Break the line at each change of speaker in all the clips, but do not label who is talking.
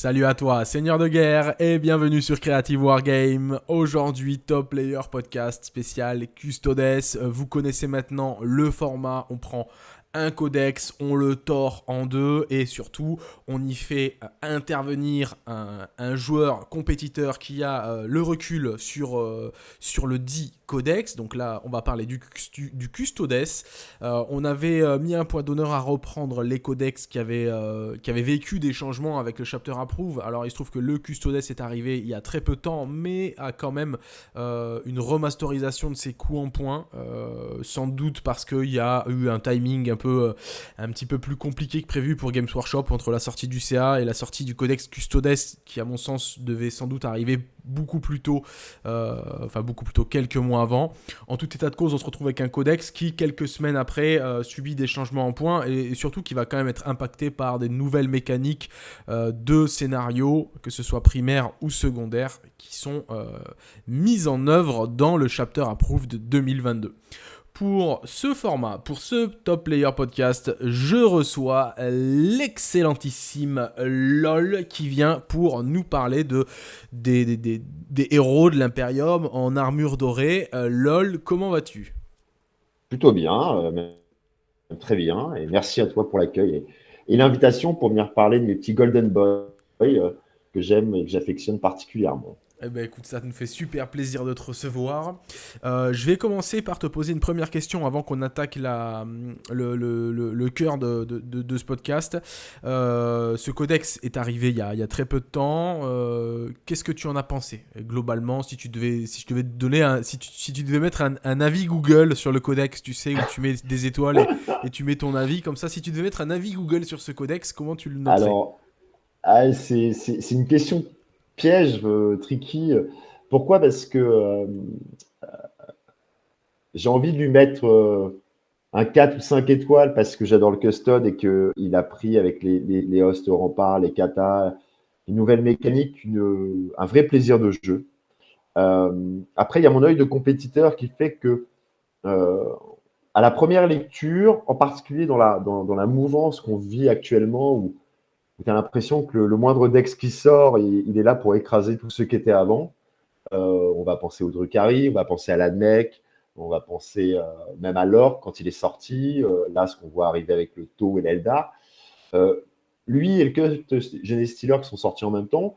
Salut à toi, Seigneur de guerre, et bienvenue sur Creative Wargame. Aujourd'hui, Top Player Podcast spécial Custodes. Vous connaissez maintenant le format, on prend un codex, on le tord en deux et surtout on y fait euh, intervenir un, joueur compétiteur qui a euh, le recul sur, euh, sur le dit codex. Donc là, on va parler du, custodes. on avait mis un point d'honneur à reprendre les codex qui avaient, qui avaient vécu des changements avec le chapter approve. Alors il se trouve que le custodes est arrivé il y a très peu de temps, mais a quand même une remasterisation de ses coups en point. sans doute parce qu'il y a eu un timing un peu, euh, petit peu plus compliqué que prévu pour Games Workshop entre la sortie du CA et la sortie du Codex Custodes, qui à mon sens devait sans doute arriver beaucoup plus tôt, euh, enfin beaucoup plus tôt, quelques mois avant. En tout état de cause, on se retrouve avec un codex qui, quelques semaines après, euh, subit des changements en points et, surtout qui va quand même être impacté par des nouvelles mécaniques de scénarios, que ce soit primaires ou secondaires, qui sont mises en œuvre dans le chapter approved de 2022 pour ce format, pour ce Top Player Podcast, je reçois l'excellentissime LOL qui vient pour nous parler de, des, héros de l'Imperium en armure dorée. Euh, LOL, comment vas-tu?
Plutôt bien, euh, très bien, et merci à toi pour l'accueil et, l'invitation pour venir parler de mes petits Golden Boy euh, que j'aime et que j'affectionne particulièrement.
Eh ben écoute, ça nous fait super plaisir de te recevoir. Euh, je vais commencer par te poser une première question avant qu'on attaque la, le, le, le, cœur de, de, de, ce podcast. Euh, ce codex est arrivé il y a, il y a très peu de temps. Euh, qu'est-ce que tu en as pensé globalement si tu devais, si je devais te donner un, si, tu, si tu devais mettre un, avis Google sur le codex, tu sais, où tu mets des étoiles et, et, tu mets ton avis comme ça. Si tu devais mettre un avis Google sur ce codex, comment tu le noterais?
Alors, ah, c'est une question piège euh, tricky. Pourquoi? Parce que euh, j'ai envie de lui mettre euh, un 4 ou 5 étoiles parce que j'adore le custode et qu'il a pris avec les, hosts au rempart, les katas, une nouvelle mécanique, un vrai plaisir de jeu. après, il y a mon œil de compétiteur qui fait que à la première lecture, en particulier dans la, dans, dans la mouvance qu'on vit actuellement, où tu as l'impression que le, moindre Dex qui sort, il, est là pour écraser tout ce qui était avant. Euh, on va penser au Drukhari, on va penser à l'Admec, on va penser euh, même à l'Orc quand il est sorti. Euh, là, ce qu'on voit arriver avec le Tau et l'Eldar. lui et le Genesis Stealer qui sont sortis en même temps,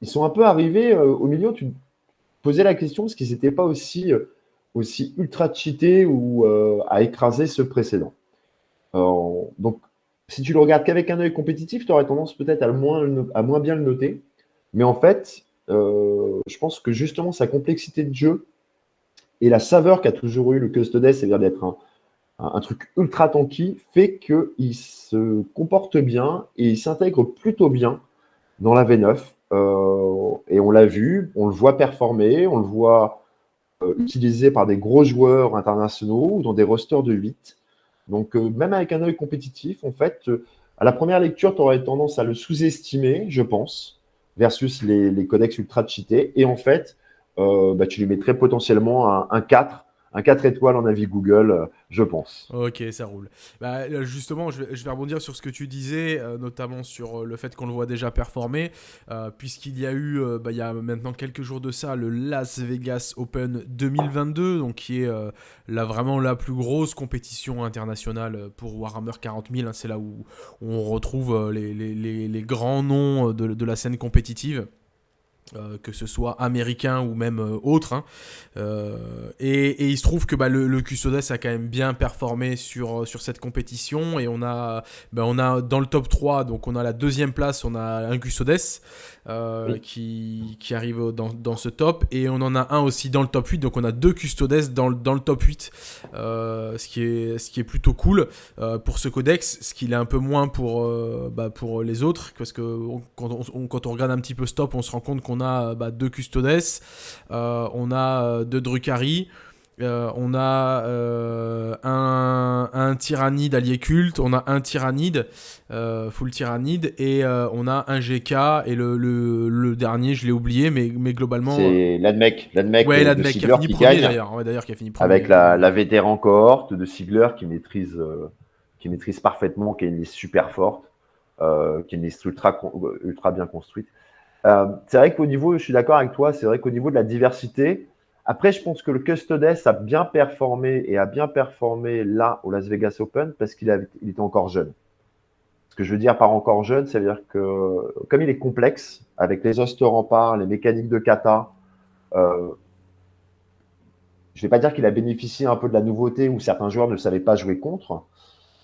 ils sont un peu arrivés au milieu. Tu posais la question parce qu'ils n'étaient pas aussi, aussi ultra cheatés ou à écraser ce précédent? donc, si tu le regardes qu'avec un œil compétitif, tu aurais tendance peut-être à, moins, à moins bien le noter. Mais en fait, euh, je pense que justement sa complexité de jeu et la saveur qu'a toujours eu le Custodes, c'est-à-dire d'être un, truc ultra tanky, fait qu'il se comporte bien et il s'intègre plutôt bien dans la V9. Euh, et on l'a vu, on le voit performer, on le voit euh, utilisé par des gros joueurs internationaux ou dans des rosters de 8. Donc, euh, même avec un œil compétitif, en fait, euh, à la première lecture, tu aurais tendance à le sous-estimer, je pense, versus les, codex ultra cheatés. Et en fait, euh, bah, tu lui mettrais potentiellement un, un 4 un 4 étoiles en avis Google, euh, je pense.
Ok, ça roule. Bah, justement, je vais, rebondir sur ce que tu disais, euh, notamment sur euh, le fait qu'on le voit déjà performer, puisqu'il y a eu, bah, il y a maintenant quelques jours de ça, le Las Vegas Open 2022, donc qui est là, vraiment la plus grosse compétition internationale pour Warhammer 40 000. Hein. c'est là où, on retrouve les, grands noms de, de la scène compétitive. Euh, que ce soit américain ou même euh, autre. Hein. Euh, et, il se trouve que bah, le, le, Custodes a quand même bien performé sur, sur cette compétition. Et on a, bah, on a dans le top 3, donc on a la deuxième place, on a un Custodes qui, qui, arrive dans, dans, ce top. Et on en a un aussi dans le top 8. Donc on a deux Custodes dans, dans le top 8. ce, qui est, ce qui est plutôt cool pour ce codex. Ce qu'il est un peu moins pour, bah, pour les autres. Parce que quand, on, quand on regarde un petit peu stop, on se rend compte qu'on on a bah, deux Custodes, euh, on a euh, deux Drukhari, euh, on a un, tyrannide allié culte, on a un tyrannide, full tyrannide, et on a un GK, et le, dernier, je l'ai oublié, mais, mais globalement.
C'est l'Admec, l'Admec
ouais, qui a fini premier d'ailleurs, qui a fini premier.
Avec la, la vétéran cohorte de Sigler qui maîtrise, qui maîtrise parfaitement, qui est une liste super forte. qui est une liste ultra, ultra bien construite. c'est vrai qu'au niveau, je suis d'accord avec toi, c'est vrai qu'au niveau de la diversité, après, je pense que le Custodes a bien performé et a bien performé là au Las Vegas Open parce qu'il il était encore jeune. Ce que je veux dire par encore jeune, c'est-à-dire que comme il est complexe, avec les ostes remparts, les mécaniques de kata, euh, je ne vais pas dire qu'il a bénéficié un peu de la nouveauté où certains joueurs ne savaient pas jouer contre,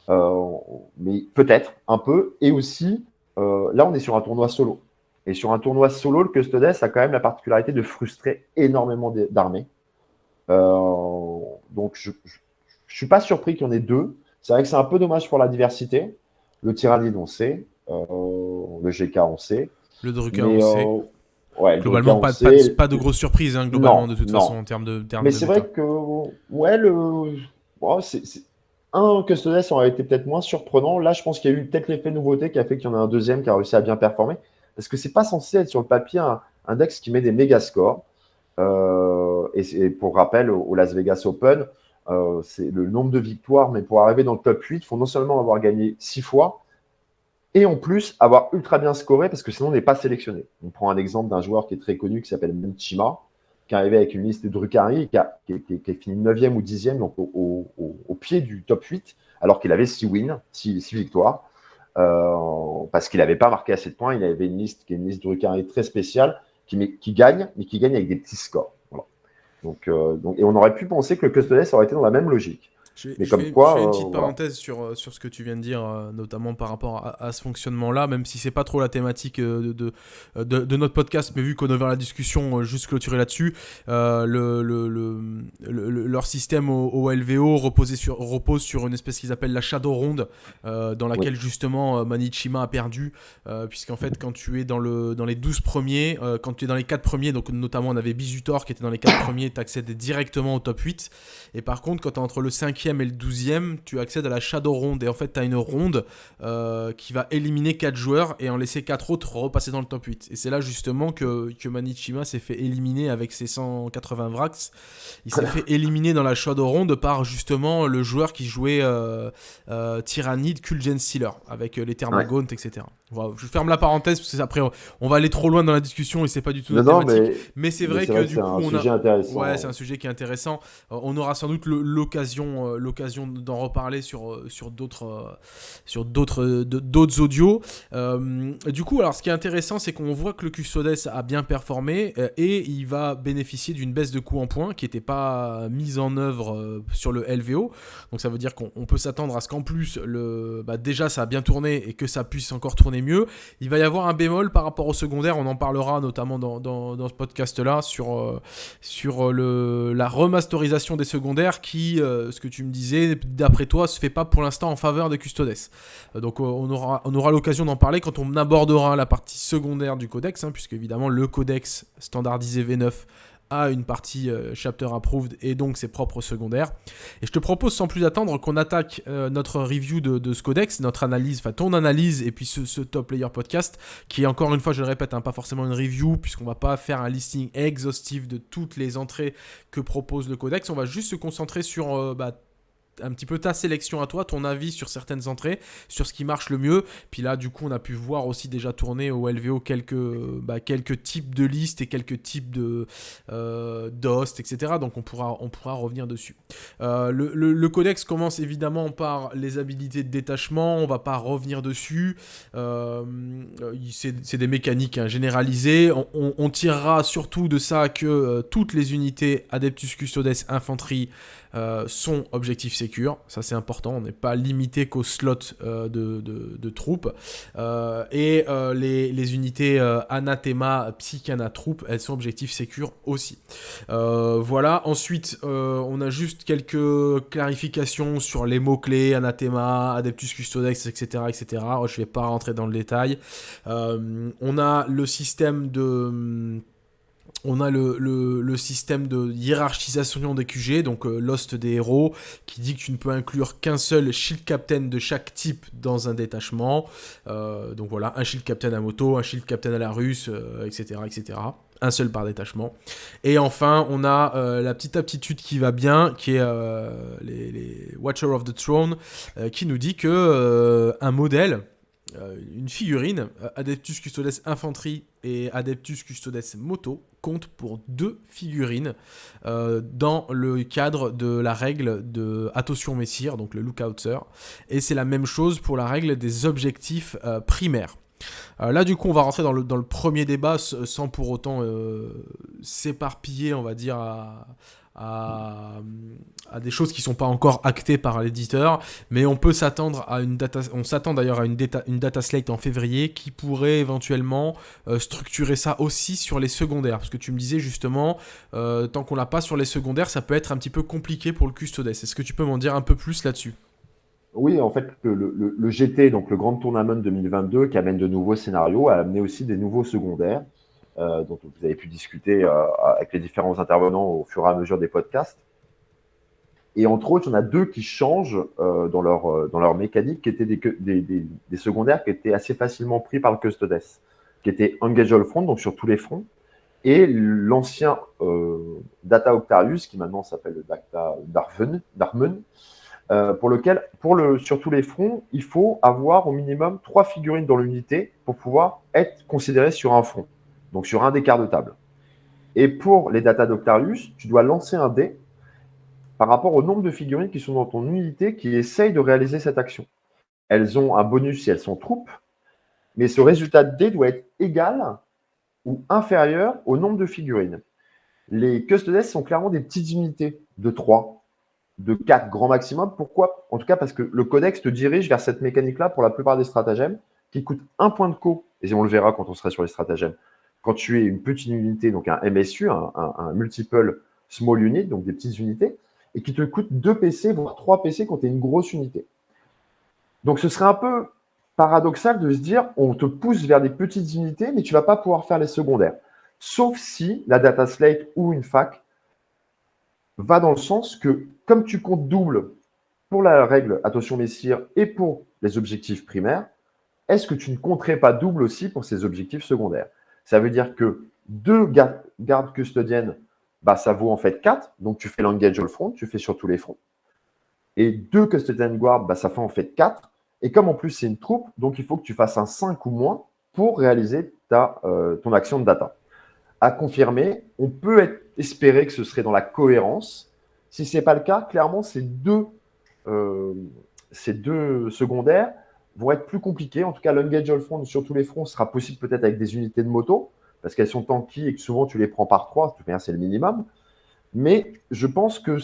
euh, mais peut-être un peu. Et aussi, euh, là, on est sur un tournoi solo. Et sur un tournoi solo, le Custodes a quand même la particularité de frustrer énormément d'armées. donc, je ne suis pas surpris qu'il y en ait deux. C'est vrai que c'est un peu dommage pour la diversité. Le Tyrannide, on sait. le GK, on sait.
Le Drucker, on sait. Ouais, globalement, pas, pas, de grosses surprises, hein, globalement, de toute façon, en termes de.
Mais c'est vrai que, ouais, le. c'est, Un Custodes aurait été peut-être moins surprenant. Là, je pense qu'il y a eu peut-être l'effet nouveauté qui a fait qu'il y en a un deuxième qui a réussi à bien performer. Parce que c'est pas censé être sur le papier un, index qui met des méga scores. Euh, et, pour rappel, au, Las Vegas Open, euh, c'est le nombre de victoires, mais pour arriver dans le top 8, il faut non seulement avoir gagné six fois, et en plus avoir ultra bien scoré parce que sinon on n'est pas sélectionné. On prend un exemple d'un joueur qui est très connu qui s'appelle Menchima, qui est arrivé avec une liste de Drucari, qui a, fini 9e ou 10e, donc au, pied du top 8, alors qu'il avait 6 wins, 6, victoires, parce qu'il n'avait pas marqué assez de points. Il avait une liste qui est une liste Drucari très spéciale, qui, gagne, mais qui gagne avec des petits scores. Donc, euh, donc, et on aurait pu penser que le Custodes aurait été dans la même logique.
Je, Mais comme fais, quoi, je fais une petite euh, parenthèse sur, euh, sur ce que tu viens de dire, euh, notamment par rapport à, ce fonctionnement-là, même si c'est pas trop la thématique de, de, de, notre podcast, mais vu qu'on a ouvert la discussion, juste clôturer là-dessus, le, le, le, leur système au, LVO reposait sur, repose sur une espèce qu'ils appellent la Shadow Ronde, dans laquelle justement Manichima a perdu, puisqu'en fait, quand tu es dans, le, dans les 12 premiers, quand tu es dans les 4 premiers, donc notamment on avait Bizutor qui était dans les 4 premiers, tu accèdes directement au top 8, et par contre, quand tu es entre le 5 et le 12e, tu accèdes à la Shadow Ronde. Et en fait, tu as une ronde euh, qui va éliminer 4 joueurs et en laisser 4 autres repasser dans le top 8. Et c'est là justement que, que Manichima s'est fait éliminer avec ses 180 Vrax. Il s'est fait éliminer dans la Shadow Ronde par justement le joueur qui jouait euh, euh, Tyrannide Kulgen avec les Thermagaunt, etc. je ferme la parenthèse parce que après on va aller trop loin dans la discussion et c'est pas du tout
notre thématique.
Mais, c'est vrai que, du coup, on a... Ouais, c'est un sujet qui est intéressant. on aura sans doute l'occasion euh, l'occasion d'en reparler sur, euh, sur d'autres euh, sur d'autres d'autres audios. du coup, alors ce qui est intéressant, c'est qu'on voit que le Custodes a bien performé et il va bénéficier d'une baisse de coût en points qui n'était pas mise en œuvre sur le LVO. Donc ça veut dire qu'on peut s'attendre à ce qu'en plus, le, bah, déjà ça a bien tourné et que ça puisse encore tourner mieux. Il va y avoir un bémol par rapport au secondaire, on en parlera notamment dans, ce podcast-là sur, sur le, la remasterisation des secondaires qui, ce que tu me disais, d'après toi, se fait pas pour l'instant en faveur des Custodes. Euh, donc euh, on aura, on aura l'occasion d'en parler quand on abordera la partie secondaire du codex, hein, puisque évidemment le codex standardisé V9 a une partie euh, chapter approved et donc ses propres secondaires. Et je te propose sans plus attendre qu'on attaque notre review de, ce codex, notre analyse, enfin ton analyse et puis ce, top player podcast qui est encore une fois, je le répète, hein, pas forcément une review puisqu'on va pas faire un listing exhaustif de toutes les entrées que propose le codex. On va juste se concentrer sur bah, un petit peu ta sélection à toi, ton avis sur certaines entrées, sur ce qui marche le mieux. Puis là, du coup, on a pu voir aussi déjà tourner au LVO quelques, bah, quelques types de listes et quelques types de euh, etc. Donc on pourra, on revenir dessus. Euh, le, codex commence évidemment par les habilités de détachement. On va pas revenir dessus. Euh, c'est des mécaniques hein, généralisées. On, tirera surtout de ça que toutes les unités Adeptus Custodes Infanterie euh, sont objectifs sécures. Ça, c'est important. On n'est pas limité qu'aux slots euh, de, troupes. Euh, et les, unités Anathema, Psychana troupes, elles sont objectifs sécures aussi. voilà. Ensuite, on a juste quelques clarifications sur les mots-clés Anathema, Adeptus Custodex, etc. etc. Je ne vais pas rentrer dans le détail. on a le système de on a le, système de hiérarchisation des QG, donc euh, Lost des héros, qui dit que tu ne peux inclure qu'un seul shield captain de chaque type dans un détachement. Euh, donc voilà, un shield captain à moto, un shield captain à la russe, etc., euh, etc. Un seul par détachement. Et enfin, on a la petite aptitude qui va bien, qui est les, les, Watcher of the Throne, qui nous dit que un modèle une figurine, Adeptus Custodes Infanterie et Adeptus Custodes Moto, compte pour deux figurines dans le cadre de la règle de Attention Messire, donc le Lookouter. Et c'est la même chose pour la règle des objectifs primaires. là, du coup, on va rentrer dans le, dans le premier débat sans pour autant s'éparpiller, on va dire, à, à, des choses qui sont pas encore actées par l'éditeur, mais on peut s'attendre à une data, on s'attend d'ailleurs à une data, slate en février qui pourrait éventuellement euh, structurer ça aussi sur les secondaires, parce que tu me disais justement, euh, tant qu'on l'a pas sur les secondaires, ça peut être un petit peu compliqué pour le custodes. Est-ce que tu peux m'en dire un peu plus là-dessus?
Oui, en fait, le, le, GT, donc le Grand Tournament 2022, qui amène de nouveaux scénarios, a amené aussi des nouveaux secondaires. Euh, dont vous avez pu discuter euh, avec les différents intervenants au fur et à mesure des podcasts. Et entre autres, il y en a deux qui changent euh, dans, leur, dans leur mécanique, qui étaient des, secondaires qui étaient assez facilement pris par le Custodes, qui étaient Engage All Front, donc sur tous les fronts, et l'ancien Data Octarius, qui maintenant s'appelle Data Darven, Darmen, pour lequel, pour le, sur tous les fronts, il faut avoir au minimum trois figurines dans l'unité pour pouvoir être considéré sur un front donc sur un des quarts de table. Et pour les data d'Octarius, tu dois lancer un dé par rapport au nombre de figurines qui sont dans ton unité qui essayent de réaliser cette action. Elles ont un bonus si elles sont troupes, mais ce résultat de dé doit être égal ou inférieur au nombre de figurines. Les custodes sont clairement des petites unités de 3, de 4 grand maximum. Pourquoi? En tout cas parce que le codex te dirige vers cette mécanique-là pour la plupart des stratagèmes qui coûtent un point de co, et on le verra quand on sera sur les stratagèmes, quand tu es une petite unité, donc un MSU, un, multiple small unit, donc des petites unités, et qui te coûte 2 PC, voire 3 PC quand tu es une grosse unité. Donc ce serait un peu paradoxal de se dire on te pousse vers des petites unités, mais tu ne vas pas pouvoir faire les secondaires. Sauf si la data slate ou une fac va dans le sens que, comme tu comptes double pour la règle attention messire et pour les objectifs primaires, est-ce que tu ne compterais pas double aussi pour ces objectifs secondaires? Ça veut dire que deux gardes, custodiennes, bah, ça vaut en fait 4. Donc, tu fais l'engage all front, tu fais sur tous les fronts. Et deux custodian guard, bah, ça fait en fait 4. Et comme en plus, c'est une troupe, donc il faut que tu fasses un 5 ou moins pour réaliser ta, euh, ton action de data. À confirmer, on peut espérer que ce serait dans la cohérence. Si ce n'est pas le cas, clairement, ces deux, euh, ces deux secondaires vont être plus compliquées. En tout cas, l'engage all front sur tous les fronts sera possible peut-être avec des unités de moto, parce qu'elles sont tanky et que souvent tu les prends par trois, c'est le minimum. Mais je pense que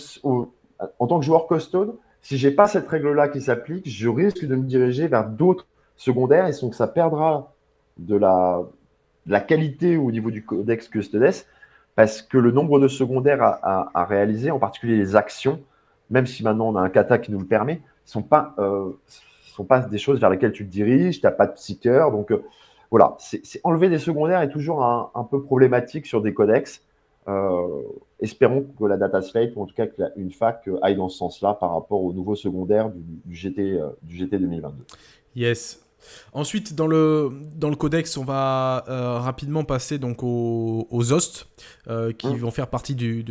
en tant que joueur custode, si j'ai pas cette règle-là qui s'applique, je risque de me diriger vers d'autres secondaires et donc ça perdra de la, la qualité au niveau du codex custodes parce que le nombre de secondaires à, réaliser, en particulier les actions, même si maintenant on a un kata qui nous le permet, sont pas, euh, sont pas des choses vers lesquelles tu te diriges, tu n'as pas de psycheur. Donc euh, voilà, c'est enlever des secondaires est toujours un, peu problématique sur des codex. Euh, espérons que la data slate, ou en tout cas qu'une fac euh, aille dans ce sens-là par rapport au nouveau secondaire du, GT, du GT 2022.
Yes, Ensuite, dans le, dans le codex, on va rapidement passer donc aux, aux hosts qui mmh. vont faire partie du,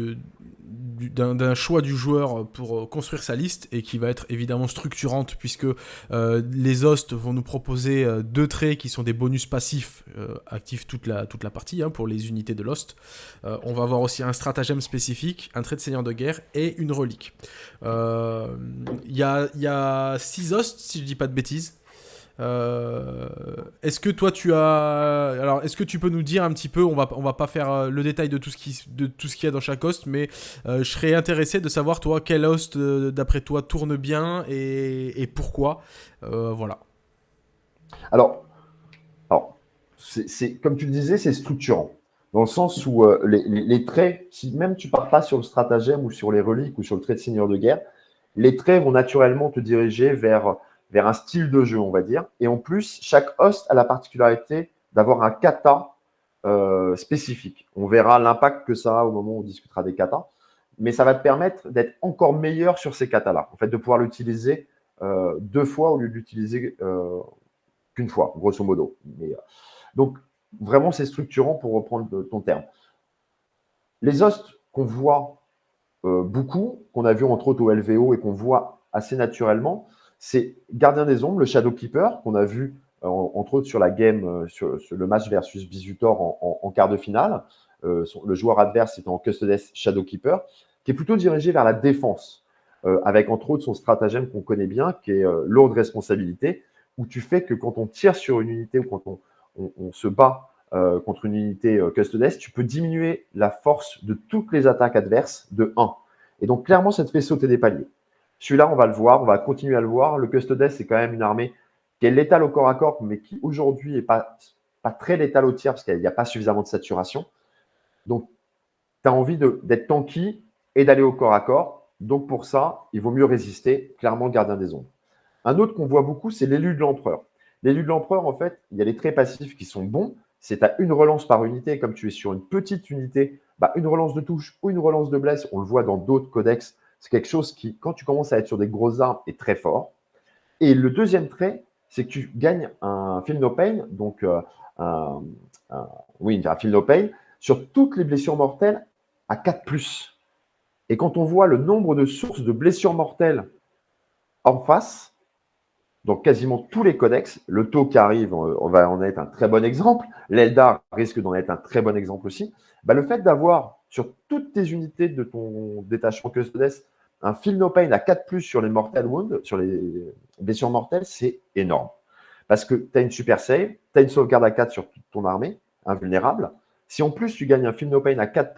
d'un choix du joueur pour euh, construire sa liste et qui va être évidemment structurante puisque euh, les hosts vont nous proposer euh, deux traits qui sont des bonus passifs actifs toute la, toute la partie hein, pour les unités de l'host. on va avoir aussi un stratagème spécifique, un trait de seigneur de guerre et une relique. Il y a, y, a, six hosts si je dis pas de bêtises. Euh, est-ce que toi tu as alors est-ce que tu peux nous dire un petit peu on va on va pas faire euh, le détail de tout ce qui de tout ce qu'il y a dans chaque host mais euh, je serais intéressé de savoir toi quel host d'après toi tourne bien et, et pourquoi voilà.
Alors alors c'est comme tu le disais c'est structurant dans le sens où les, les, traits si même tu pars pas sur le stratagème ou sur les reliques ou sur le trait de seigneur de guerre les traits vont naturellement te diriger vers vers un style de jeu, on va dire. Et en plus, chaque host a la particularité d'avoir un kata euh, spécifique. On verra l'impact que ça a au moment où on discutera des katas. Mais ça va te permettre d'être encore meilleur sur ces katas-là. En fait, de pouvoir l'utiliser euh, deux fois au lieu de l'utiliser euh, qu'une fois, grosso modo. Donc, vraiment, c'est structurant pour reprendre ton terme. Les hosts qu'on voit beaucoup, qu'on a vu entre autres au LVO et qu'on voit assez naturellement, c'est Gardien des Ombres, le Shadow Keeper, qu'on a vu entre autres sur la game, sur, le match versus Bisutor en, quart de finale. le joueur adverse étant Custodes Shadowkeeper, qui est plutôt dirigé vers la défense, avec entre autres son stratagème qu'on connaît bien, qui est lourde responsabilité, où tu fais que quand on tire sur une unité ou quand on, se bat euh, contre une unité euh, Custodes, tu peux diminuer la force de toutes les attaques adverses de 1. Et donc, clairement, ça te fait sauter des paliers. Celui-là, on va le voir, on va continuer à le voir. Le Custodes, c'est quand même une armée qui est létale au corps à corps, mais qui aujourd'hui n'est pas, très létale au tir parce qu'il n'y a pas suffisamment de saturation. Donc, tu as envie d'être tanky et d'aller au corps à corps. Donc, pour ça, il vaut mieux résister, clairement, gardien des ombres. Un autre qu'on voit beaucoup, c'est l'élu de l'empereur. L'élu de l'empereur, en fait, il y a les traits passifs qui sont bons, c'est à une relance par unité. Comme tu es sur une petite unité, bah, une relance de touche ou une relance de blesse, on le voit dans d'autres codex, c'est quelque chose qui, quand tu commences à être sur des grosses armes, est très fort. Et le deuxième trait, c'est que tu gagnes un feel no pain, donc euh, un, oui, un no pain, sur toutes les blessures mortelles à 4+. Et quand on voit le nombre de sources de blessures mortelles en face, donc quasiment tous les codex. Le taux qui arrive, on va en être un très bon exemple. L'Eldar risque d'en être un très bon exemple aussi. Bah, le fait d'avoir sur toutes tes unités de ton détachement Custodes un Feel No Pain à 4 sur les Mortal Wounds, sur les blessures mortelles, c'est énorme. Parce que tu as une super save, tu as une sauvegarde à 4 sur toute ton armée, invulnérable. Si en plus tu gagnes un Feel No Pain à 4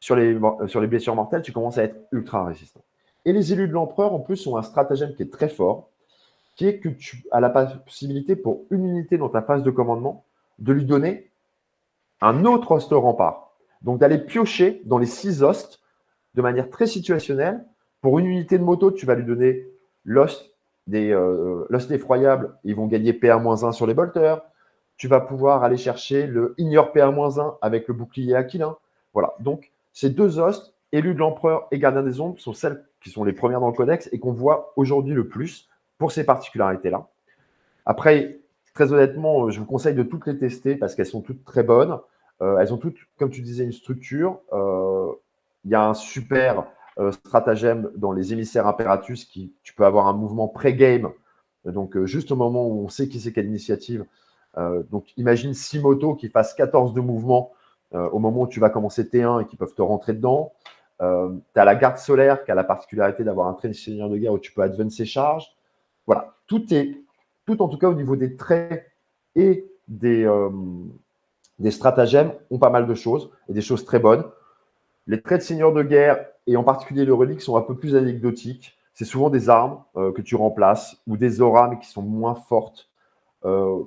sur les, sur les blessures mortelles, tu commences à être ultra résistant. Et les élus de l'empereur, en plus, ont un stratagème qui est très fort, qui est que tu as la possibilité pour une unité dans ta phase de commandement de lui donner un autre host rempart. Donc d'aller piocher dans les six hosts de manière très situationnelle. Pour une unité de moto, tu vas lui donner l'host des euh, effroyable, ils vont gagner PA-1 sur les bolters. Tu vas pouvoir aller chercher le ignore PA-1 avec le bouclier aquilin. Voilà. Donc, ces deux hosts, élus de l'empereur et gardien des ombres, sont celles qui sont les premières dans le codex et qu'on voit aujourd'hui le plus pour ces particularités-là. Après, très honnêtement, euh, je vous conseille de toutes les tester parce qu'elles sont toutes très bonnes. Euh, elles ont toutes, comme tu disais, une structure. Euh, il y a un super stratagème dans les émissaires Imperatus qui, tu peux avoir un mouvement pré-game. Donc, juste au moment où on sait qui c'est quelle initiative. donc, imagine six motos qui fassent 14 de mouvement au moment où tu vas commencer T1 et qui peuvent te rentrer dedans. tu as la garde solaire qui a la particularité d'avoir un train de seigneur de guerre où tu peux advance ses charges. Voilà, tout est, tout en tout cas au niveau des traits et des, euh, des stratagèmes, ont pas mal de choses et des choses très bonnes. Les traits de seigneur de guerre et en particulier le relique sont un peu plus anecdotiques. C'est souvent des armes euh, que tu remplaces ou des auras mais qui sont moins fortes. Euh,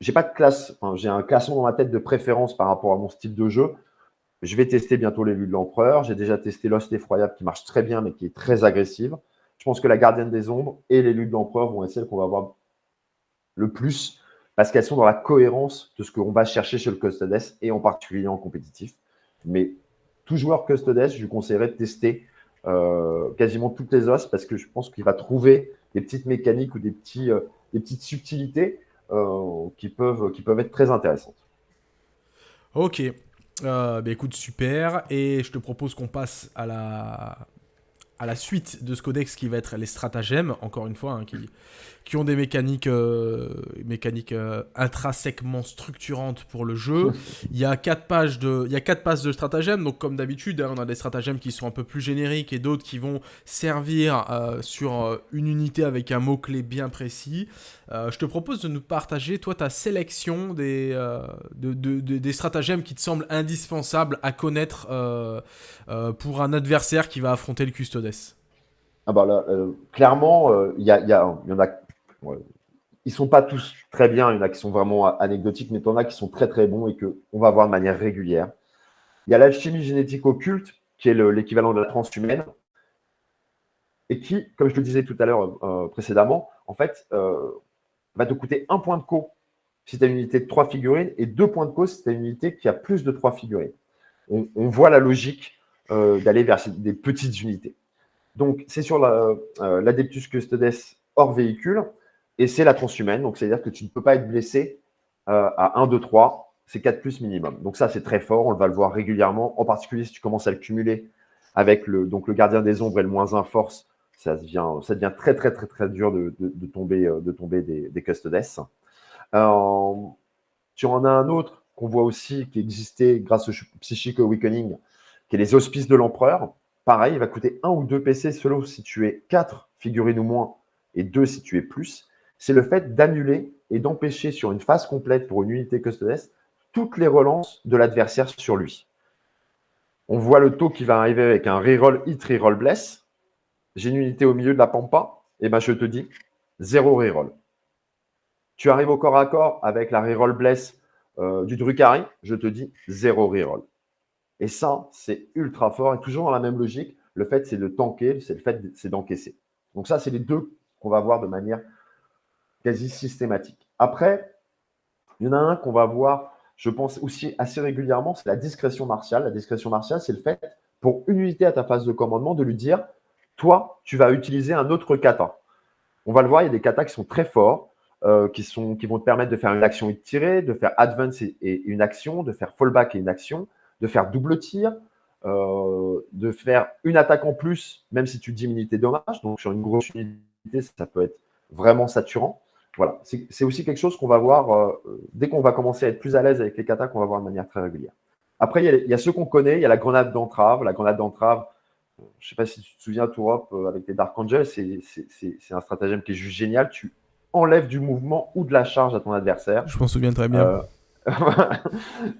j'ai pas de classe, j'ai un classement dans ma tête de préférence par rapport à mon style de jeu. Je vais tester bientôt vues de l'empereur. J'ai déjà testé l'os effroyable qui marche très bien mais qui est très agressive. Je pense que la gardienne des ombres et luttes de l'empereur vont être celles qu'on va voir le plus parce qu'elles sont dans la cohérence de ce qu'on va chercher chez le Custodes et en particulier en compétitif. Mais tout joueur Custodes, je lui conseillerais de tester euh, quasiment toutes les os parce que je pense qu'il va trouver des petites mécaniques ou des, petits, euh, des petites subtilités euh, qui, peuvent, qui peuvent être très intéressantes.
Ok. bah écoute, super. Et je te propose qu'on passe à la à la suite de ce codex qui va être les stratagèmes, encore une fois, hein, qui, qui ont des mécaniques, euh, mécaniques euh, intrinsèquement structurantes pour le jeu. il y a quatre pages de, il y a quatre pages de stratagèmes, donc comme d'habitude, hein, on a des stratagèmes qui sont un peu plus génériques et d'autres qui vont servir euh, sur une unité avec un mot clé bien précis. je te propose de nous partager, toi, ta sélection des, de, des stratagèmes qui te semblent indispensables à connaître pour un adversaire qui va affronter le Custodes.
Ah bah là, clairement, il y, y, en a ils sont pas tous très bien. Il y en a qui sont vraiment anecdotiques, mais il y en a qui sont très très bons et qu'on va voir de manière régulière. Il y a l'alchimie génétique occulte, qui est l'équivalent de la transhumaine, et qui, comme je le disais tout à l'heure euh, précédemment, en fait, euh, va te coûter un point de co si tu as une unité de trois figurines et deux points de co si tu as une unité qui a plus de trois figurines. On, voit la logique euh, d'aller vers des petites unités. Donc, c'est sur l'Adeptus Custodes hors véhicule. Et c'est la transhumaine, donc c'est-à-dire que tu ne peux pas être blessé euh, à 1, 2, 3, c'est 4 plus minimum. Donc ça, c'est très fort, on va le voir régulièrement, en particulier si tu commences à le cumuler avec le, donc le gardien des ombres et le moins 1 force, ça devient, très, très, très, très dur de, tomber, de tomber des, des custodes. tu en as un autre qu'on voit aussi qui existait grâce au Psychic Awakening, qui est les auspices de l'empereur. Pareil, il va coûter un ou deux PC selon si tu es 4 figurines ou moins et 2 si tu es plus. C'est le fait d'annuler et d'empêcher sur une phase complète pour une unité custodes toutes les relances de l'adversaire sur lui. On voit le taux qui va arriver avec un reroll hit, reroll bless. J'ai une unité au milieu de la pampa, et ben je te dis zéro reroll. Tu arrives au corps à corps avec la reroll bless euh, du Drukhari, je te dis zéro reroll. Et ça, c'est ultra fort. Et toujours dans la même logique, le fait, c'est de tanker, c'est le fait, c'est d'encaisser. Donc ça, c'est les deux qu'on va voir de manière quasi systématique. Après, il y en a un qu'on va voir, je pense aussi assez régulièrement, c'est la discrétion martiale. La discrétion martiale, c'est le fait, pour une unité à ta phase de commandement, de lui dire, toi, tu vas utiliser un autre kata. On va le voir, il y a des katas qui sont très forts, euh, qui, vont te permettre de faire une action et de tirer, de faire advance et une action, de faire fallback et une action, de faire double tir, euh, de faire une attaque en plus, même si tu diminues tes dommages. Donc, sur une grosse unité, ça peut être vraiment saturant. Voilà, c'est aussi quelque chose qu'on va voir euh, dès qu'on va commencer à être plus à l'aise avec les katas, qu'on va voir de manière très régulière. Après, il y, a, ceux qu'on connaît, il y a la grenade d'entrave. La grenade d'entrave, je ne sais pas si tu te souviens, Tourop, euh, avec les Dark Angels, c'est un stratagème qui est juste génial. Tu enlèves du mouvement ou de la charge à ton adversaire.
Je m'en souviens très bien.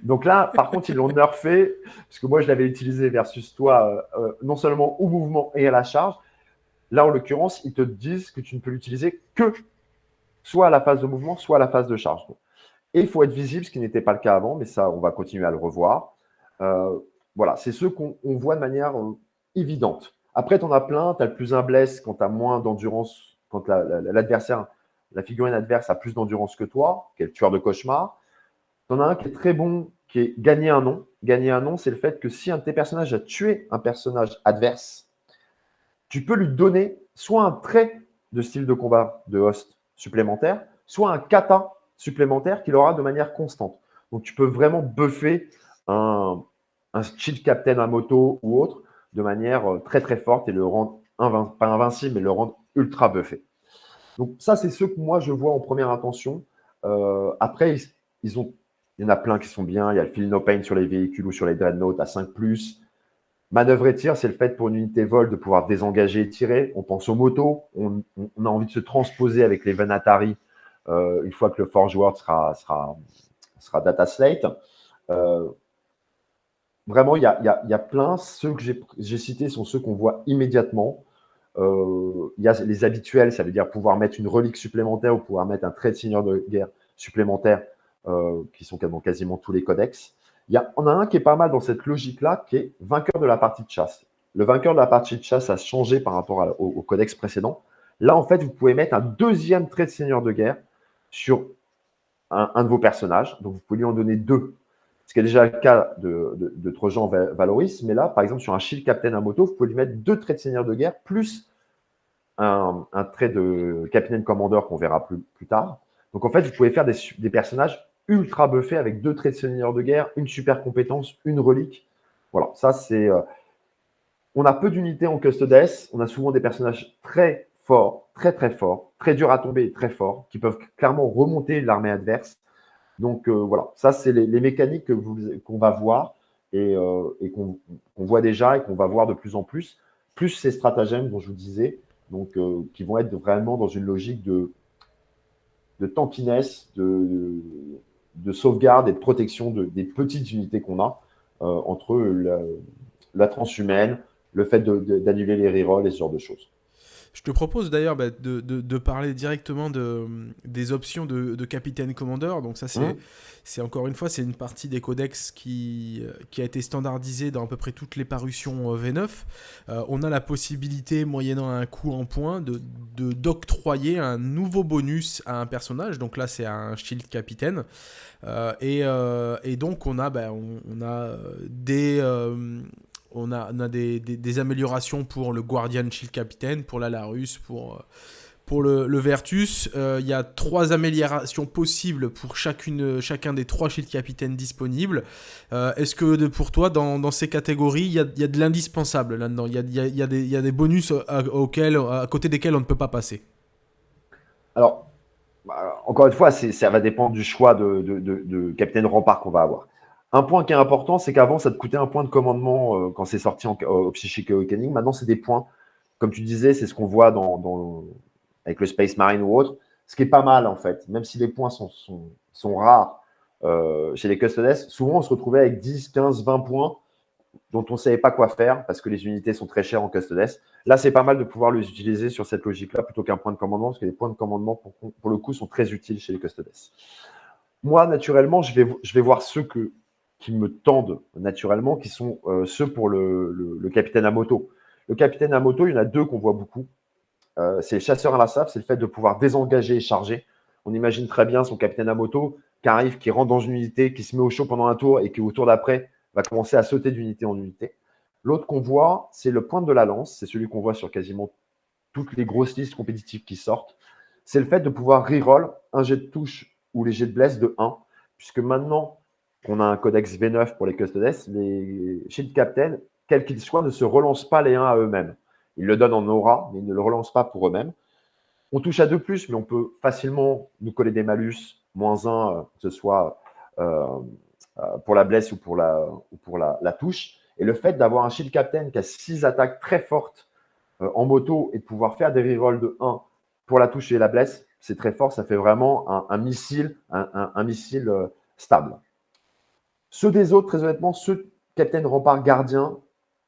Donc là, par contre, ils l'ont nerfé, parce que moi, je l'avais utilisé versus toi, euh, euh, non seulement au mouvement et à la charge. Là, en l'occurrence, ils te disent que tu ne peux l'utiliser que soit à la phase de mouvement, soit à la phase de charge. Et il faut être visible, ce qui n'était pas le cas avant, mais ça, on va continuer à le revoir. Euh, voilà, c'est ceux qu'on voit de manière évidente. Après, tu en as plein, tu as le plus un bless quand tu as moins d'endurance, quand l'adversaire, la, figurine adverse a plus d'endurance que toi, qui est le tueur de cauchemar. Tu en as un qui est très bon, qui est gagner un nom. Gagner un nom, c'est le fait que si un de tes personnages a tué un personnage adverse, tu peux lui donner soit un trait de style de combat de host supplémentaire, soit un kata supplémentaire qu'il aura de manière constante. Donc tu peux vraiment buffer un, un shield captain à moto ou autre de manière euh, très très forte et le rendre pas invincible, mais le rendre ultra buffé. Donc ça, c'est ce que moi je vois en première intention. Euh, après, ils ont il y en a plein qui sont bien. Il y a le Feel No Pain sur les véhicules ou sur les Dreadnought à 5. Manœuvre et tir, c'est le fait pour une unité vol de pouvoir désengager et tirer. On pense aux motos. On, a envie de se transposer avec les Venatari euh, une fois que le Forge World sera, sera, sera data slate. Euh, vraiment, il y, a, il, y a, plein. Ceux que j'ai cités sont ceux qu'on voit immédiatement. Euh, il y a les habituels, ça veut dire pouvoir mettre une relique supplémentaire ou pouvoir mettre un trait de seigneur de guerre supplémentaire qui sont dans quasiment tous les codex. Il y a, on a un qui est pas mal dans cette logique-là, qui est vainqueur de la partie de chasse. Le vainqueur de la partie de chasse a changé par rapport au, codex précédent. Là, en fait, vous pouvez mettre un deuxième trait de seigneur de guerre sur un, de vos personnages. Donc, vous pouvez lui en donner deux. Ce qui est déjà le cas de, de, Trojan Valoris. Mais là, par exemple, sur un Shield Captain à moto, vous pouvez lui mettre deux traits de seigneur de guerre plus un, trait de Captain Commander qu'on verra plus, tard. Donc, en fait, vous pouvez faire des personnages ultra buffé avec deux traits de seigneur de guerre, une super compétence, une relique. Voilà, ça c'est. Euh, on a peu d'unités en Custodes. On a souvent des personnages très forts, très très forts, très durs à tomber très forts, qui peuvent clairement remonter l'armée adverse. Donc euh, voilà, ça c'est les, mécaniques qu'on va voir et, euh, qu'on voit déjà et qu'on va voir de plus en plus. Plus ces stratagèmes dont je vous disais, donc qui vont être vraiment dans une logique de, de tankiness, de, de sauvegarde et de protection des petites unités qu'on a euh, entre la, transhumaine, le fait d'annuler les rerolls et ce genre de choses.
Je te propose d'ailleurs bah, de, parler directement de, des options de, capitaine commandeur. Donc ça, c'est mmh. encore une fois, c'est une partie des codex qui, qui a été standardisée dans à peu près toutes les parutions euh, V9. Euh, on a la possibilité, moyennant un coût en points, de d'octroyer un nouveau bonus à un personnage. Donc là, c'est un shield capitaine. Euh, et, et, donc on a, bah, on, a des on a, des, améliorations pour le Guardian Shield Captain, pour la Larus, pour, pour le, Vertus. Il y a trois améliorations possibles pour chacune, chacun des trois shield capitaines disponibles. Est-ce que pour toi, dans, ces catégories, il y a, de l'indispensable là-dedans? Il y a, des bonus à, auxquels, à côté desquels on ne peut pas passer?
Alors, bah, encore une fois, ça va dépendre du choix de, de, capitaine rempart qu'on va avoir. Un point qui est important, c'est qu'avant, ça te coûtait un point de commandement euh, quand c'est sorti en, au Psychic Awakening. Maintenant, c'est des points. Comme tu disais, c'est ce qu'on voit dans, avec le Space Marine ou autre. Ce qui est pas mal, en fait. Même si les points sont, rares euh, chez les Custodes, souvent, on se retrouvait avec 10, 15, 20 points dont on ne savait pas quoi faire parce que les unités sont très chères en Custodes. Là, c'est pas mal de pouvoir les utiliser sur cette logique-là plutôt qu'un point de commandement parce que les points de commandement, pour, pour, le coup, sont très utiles chez les Custodes. Moi, naturellement, je vais, je vais voir ceux que, qui me tendent naturellement, qui sont euh, ceux pour le, capitaine à moto. Le capitaine à moto, il y en a deux qu'on voit beaucoup. Euh, c'est les chasseurs inlassables, c'est le fait de pouvoir désengager et charger. On imagine très bien son capitaine à moto qui arrive, qui rentre dans une unité, qui se met au chaud pendant un tour et qui, au tour d'après, va commencer à sauter d'unité en unité. L'autre qu'on voit, c'est le point de la lance. C'est celui qu'on voit sur quasiment toutes les grosses listes compétitives qui sortent. C'est le fait de pouvoir reroll un jet de touche ou les jets de bless de 1, puisque maintenant qu'on a un codex V9 pour les custodes, les shield captain, quels qu'ils soient, ne se relancent pas les uns à eux-mêmes. Ils le donnent en aura, mais ils ne le relancent pas pour eux-mêmes. On touche à 2 plus, mais on peut facilement nous coller des malus, moins 1, euh, que ce soit euh, euh, pour la blesse ou pour la, touche. Et le fait d'avoir un shield captain qui a 6 attaques très fortes en moto et de pouvoir faire des rerolls de 1 pour la touche et la blesse, c'est très fort. Ça fait vraiment un, missile, un, missile stable. Ceux des autres, très honnêtement, ceux Captain Rempart Gardien,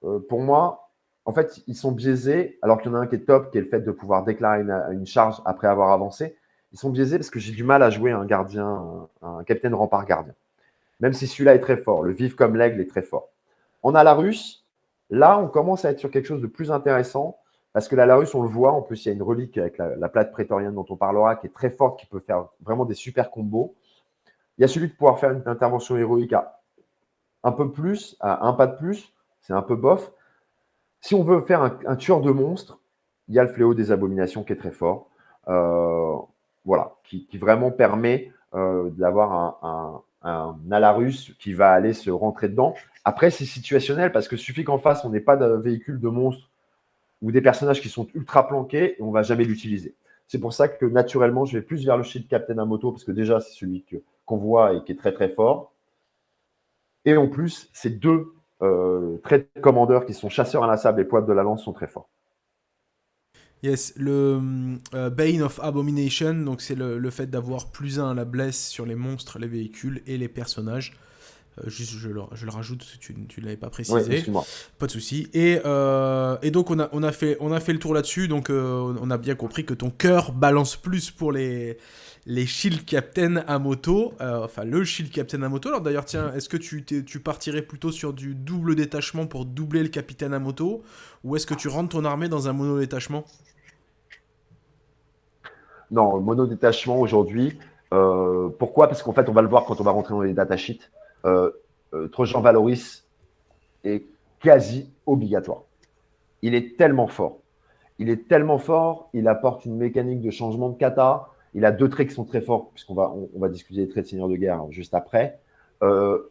euh, pour moi, en fait, ils sont biaisés, alors qu'il y en a un qui est top, qui est le fait de pouvoir déclarer une, charge après avoir avancé. Ils sont biaisés parce que j'ai du mal à jouer un gardien, un, Captain Rempart Gardien. Même si celui-là est très fort, le vif comme l'aigle est très fort. On a la russe. Là, on commence à être sur quelque chose de plus intéressant parce que la Larus, on le voit, en plus, il y a une relique avec la, plate prétorienne dont on parlera qui est très forte, qui peut faire vraiment des super combos. Il y a celui de pouvoir faire une intervention héroïque à un peu plus, à un pas de plus, c'est un peu bof. Si on veut faire un, tueur de monstres, il y a le fléau des abominations qui est très fort. Euh, voilà, qui, vraiment permet euh, d'avoir un, Alarus qui va aller se rentrer dedans. Après, c'est situationnel parce que suffit qu'en face, on n'ait pas de véhicule de monstres ou des personnages qui sont ultra planqués et on ne va jamais l'utiliser. C'est pour ça que naturellement, je vais plus vers le shield Captain à moto parce que déjà, c'est celui que, qu'on voit et qui est très très fort. Et en plus, ces deux euh, traits de commandeurs qui sont chasseurs inlassables et poids de la lance sont très forts.
Yes, le euh, Bane of Abomination, donc c'est le, fait d'avoir plus un à la blesse sur les monstres, les véhicules et les personnages. Euh, juste, je le, je le, rajoute, tu ne l'avais pas précisé. pas de souci. Et, et, donc, on a, on, a fait, on a fait le tour là-dessus. Donc, on a bien compris que ton cœur balance plus pour les, les Shield Captain à moto, euh, enfin le Shield Captain à moto. Alors d'ailleurs, tiens, est-ce que tu, partirais plutôt sur du double détachement pour doubler le capitaine à moto, ou est-ce que tu rentres ton armée dans un mono détachement
Non, mono détachement aujourd'hui. Euh, pourquoi? Parce qu'en fait, on va le voir quand on va rentrer dans les datasheets. Euh, euh, Trojan Valoris est quasi obligatoire. Il est tellement fort. Il est tellement fort, il apporte une mécanique de changement de kata, il a deux traits qui sont très forts, puisqu'on va, va discuter des traits de seigneur de guerre juste après. Euh,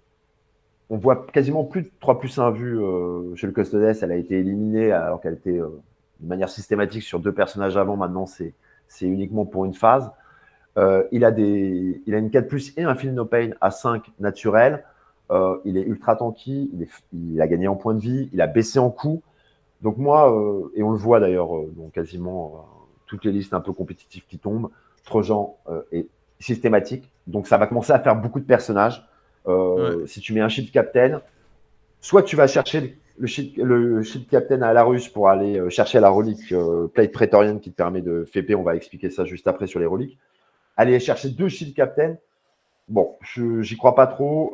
on voit quasiment plus de 3 plus 1 vues euh, chez le Custodes. Elle a été éliminée alors qu'elle était euh, de manière systématique sur deux personnages avant. Maintenant, c'est uniquement pour une phase. il, a des, il a une 4 plus et un Feel No Pain à 5 naturel. il est ultra tanky. Il, il, a gagné en points de vie. Il a baissé en coût. Donc moi, et on le voit d'ailleurs dans quasiment toutes les listes un peu compétitives qui tombent, Trojan euh, est systématique. Donc, ça va commencer à faire beaucoup de personnages. Euh, si tu mets un shield captain, soit tu vas chercher le shield, le shield captain à la russe pour aller euh, chercher la relique plate prétorienne qui te permet de FP. On va expliquer ça juste après sur les reliques. Aller chercher deux shield captain. Bon, je j'y crois pas trop.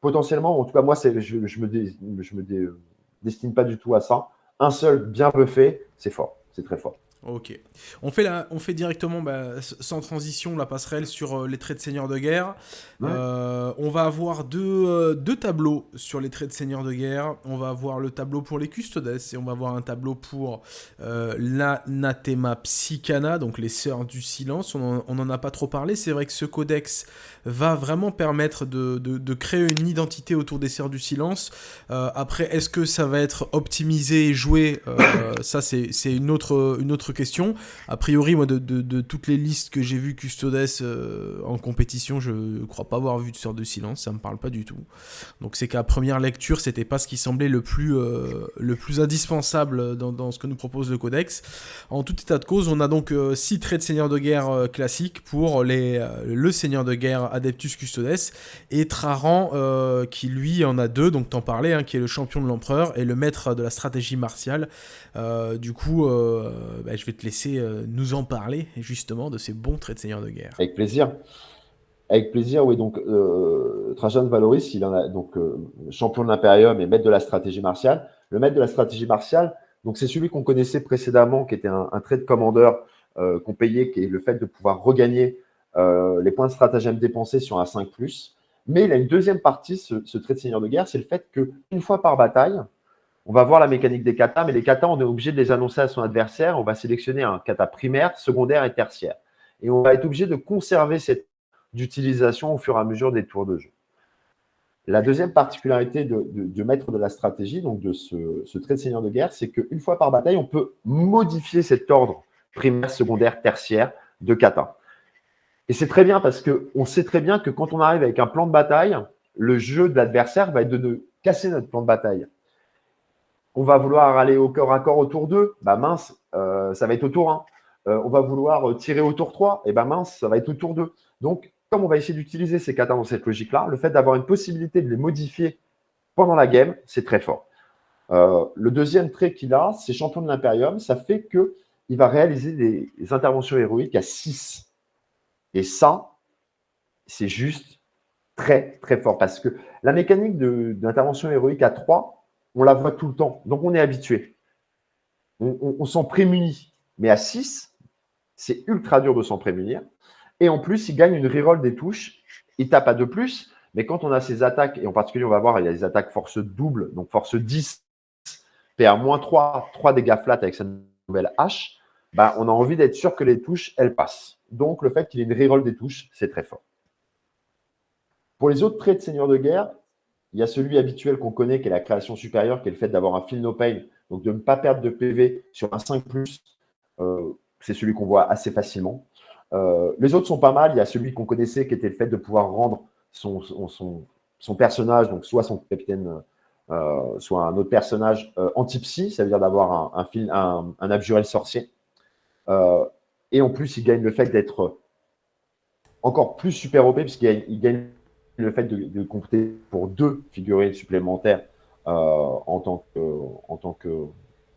potentiellement, en tout cas, moi, je, je, me, je me destine pas du tout à ça. Un seul bien buffé, c'est fort. C'est très fort.
Ok. On fait, la, on fait directement, bah, sans transition, la passerelle sur euh, les traits de seigneur de guerre. Euh, on va avoir deux, euh, deux, tableaux sur les traits de seigneur de guerre. On va avoir le tableau pour les custodes et on va avoir un tableau pour l'anathema psychana, donc les sœurs du silence. On n'en a pas trop parlé. C'est vrai que ce codex va vraiment permettre de, de, créer une identité autour des sœurs du silence. après, est-ce que ça va être optimisé et joué Ça, c'est une autre, une autre question. A priori, moi, de, toutes les listes que j'ai vues Custodes euh, en compétition, je crois pas avoir vu de sort de silence, ça me parle pas du tout. Donc c'est qu'à première lecture, c'était pas ce qui semblait le plus, euh, le plus indispensable dans, ce que nous propose le codex. En tout état de cause, on a donc 6 euh, traits de seigneur de guerre classiques pour les, le seigneur de guerre Adeptus Custodes et Traran qui lui en a deux, donc t'en parlais, hein, qui est le champion de l'empereur et le maître de la stratégie martiale. du coup, bah, je vais te laisser euh, nous en parler justement de ces bons traits de seigneur de guerre.
Avec plaisir. Avec plaisir, oui. Donc, euh, Trajan Valoris, il en a donc euh, champion de l'Imperium et maître de la stratégie martiale. Le maître de la stratégie martiale, donc c'est celui qu'on connaissait précédemment, qui était un, trait de commandeur qu'on payait, qui est le fait de pouvoir regagner les points de stratagème dépensés sur un 5 Mais il a une deuxième partie, ce, ce trait de seigneur de guerre, c'est le fait qu'une fois par bataille, on va voir la mécanique des katas, mais les katas, on est obligé de les annoncer à son adversaire. On va sélectionner un kata primaire, secondaire et tertiaire. Et on va être obligé de conserver cette utilisation au fur et à mesure des tours de jeu. La deuxième particularité de, maître de la stratégie, donc de ce, trait de seigneur de guerre, c'est qu'une fois par bataille, on peut modifier cet ordre primaire, secondaire, tertiaire de kata. Et c'est très bien parce qu'on sait très bien que quand on arrive avec un plan de bataille, le jeu de l'adversaire va être de casser notre plan de bataille on va vouloir aller au corps à corps au tour 2, bah mince, euh, ça va être au tour 1. Euh, on va vouloir tirer au tour 3, et bah mince, ça va être au tour 2. Donc, comme on va essayer d'utiliser ces katas dans cette logique-là, le fait d'avoir une possibilité de les modifier pendant la game, c'est très fort. Euh, le deuxième trait qu'il a, c'est champion de l'Imperium, ça fait qu'il va réaliser des, interventions héroïques à 6. Et ça, c'est juste très, très fort. Parce que la mécanique d'intervention héroïque à 3, on la voit tout le temps. Donc, on est habitué. On, s'en prémunit. Mais à 6, c'est ultra dur de s'en prémunir. Et en plus, il gagne une reroll des touches. Il tape à 2 plus. Mais quand on a ses attaques, et en particulier, on va voir, il y a des attaques force double, donc force 10, PA-3, 3 dégâts flat avec sa nouvelle hache, bah, on a envie d'être sûr que les touches, elles passent. Donc, le fait qu'il ait une reroll des touches, c'est très fort. Pour les autres traits de seigneur de guerre, il y a celui habituel qu'on connaît, qui est la création supérieure, qui est le fait d'avoir un fil no pain, donc de ne pas perdre de PV sur un 5 euh, c'est celui qu'on voit assez facilement. Euh, les autres sont pas mal. Il y a celui qu'on connaissait, qui était le fait de pouvoir rendre son, son, personnage, donc soit son capitaine, euh, soit un autre personnage anti-psy, ça veut dire d'avoir un, un, un, abjuré sorcier. Et en plus, il gagne le fait d'être encore plus super OP, puisqu'il gagne le fait de, compter pour deux figurines supplémentaires euh, en, tant que, tant que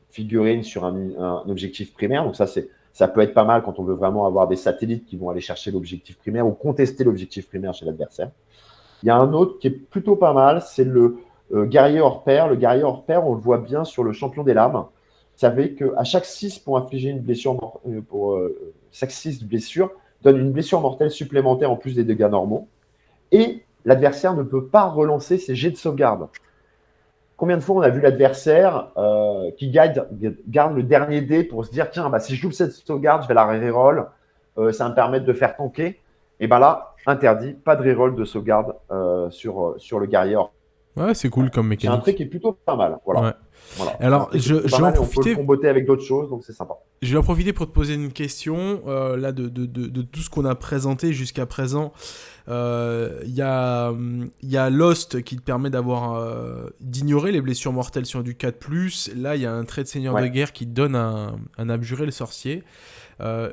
figurine sur un, objectif primaire. Donc ça, c'est ça peut être pas mal quand on veut vraiment avoir des satellites qui vont aller chercher l'objectif primaire ou contester l'objectif primaire chez l'adversaire. Il y a un autre qui est plutôt pas mal, c'est le euh, guerrier hors pair. Le guerrier hors pair, on le voit bien sur le champion des lames. Savez qu'à chaque 6 pour infliger une blessure, euh, pour chaque 6 de blessure, donne une blessure mortelle supplémentaire en plus des dégâts normaux. Et l'adversaire ne peut pas relancer ses jets de sauvegarde. Combien de fois on a vu l'adversaire euh, qui garde, le dernier dé pour se dire tiens, bah, si je joue cette sauvegarde, je vais la reroll, euh, ça va me permettre de faire tanker. Et bien là, interdit, pas de reroll de sauvegarde euh, sur, sur le guerrier
Ouais, c'est cool comme mécanique.
C'est un truc qui est plutôt pas mal. Voilà.
Alors, je, je vais en profiter.
On peut avec d'autres choses, donc c'est sympa.
Je vais en profiter pour te poser une question. Euh, là, de, de, de, tout ce qu'on a présenté jusqu'à présent, euh, il y, a, y a Lost qui te permet d'avoir euh, d'ignorer les blessures mortelles sur du 4+. Là, il y a un trait de seigneur de guerre qui te donne un, un abjuré le sorcier.